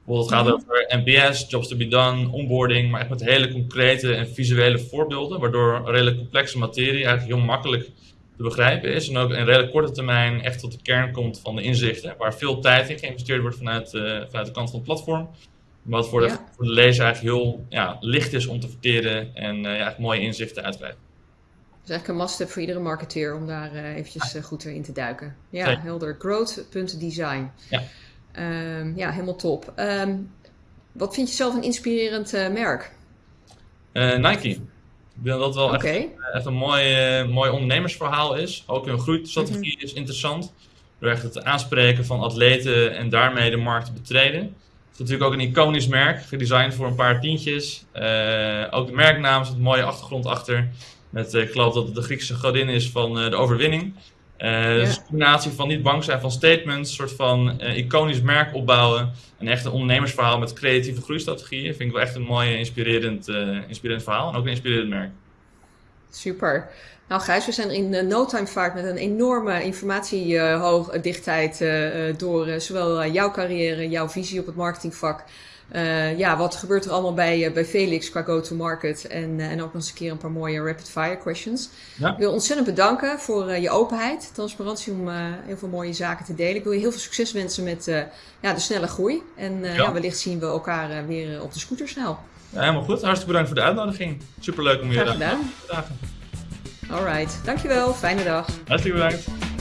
Bijvoorbeeld het gaat mhm. over NPS, jobs to be done, onboarding, maar echt met hele concrete en visuele voorbeelden, waardoor een redelijk complexe materie eigenlijk heel makkelijk te begrijpen is en ook in redelijk korte termijn echt tot de kern komt van de inzichten, waar veel tijd in geïnvesteerd wordt vanuit, uh, vanuit de kant van het platform. Wat voor de, voor de lezer eigenlijk heel ja, licht is om te verteren en uh, ja, mooie inzichten uit te krijgen. is eigenlijk een must-have voor iedere marketeer om daar uh, eventjes goed in te duiken. Ja, helder. Growth.design. Ja. Um, ja, helemaal top. Um, wat vind je zelf een inspirerend uh, merk? Uh, Nike. Ik denk dat wel okay. echt, echt, een mooi, uh, mooi ondernemersverhaal is. Ook hun groeistrategie mm -hmm. is interessant. Door echt het aanspreken van atleten en daarmee de markt te betreden. Het is natuurlijk ook een iconisch merk, gedesigned voor een paar tientjes. ook de merknaam zit een mooie achtergrond achter. Met, ik geloof dat het de Griekse godin is van de overwinning. Uh, Dus een combinatie van niet bang zijn van statements, een soort van uh, iconisch merk opbouwen. En echt een ondernemersverhaal met creatieve groeistrategieën. Vind ik wel echt een mooi inspirerend, uh, inspirerend verhaal en ook een inspirerend merk. Super. Nou Gijs, we zijn in no time vaart met een enorme informatiedichtheid door zowel jouw carrière, jouw visie op het marketingvak uh, ja, wat gebeurt er allemaal bij, uh, bij Felix qua go-to-market? En, uh, en ook nog eens een keer een paar mooie rapid-fire questions. Ja. Ik wil ontzettend bedanken voor je openheid, transparantie om heel veel mooie zaken te delen. Ik wil je heel veel succes wensen met ja, de snelle groei. En ja. ja. wellicht zien we elkaar weer op de scooter snel. Ja, helemaal goed. Hartstikke bedankt voor de uitnodiging. Superleuk om je te. Alright, dankjewel. Fijne dag. Hartstikke bedankt.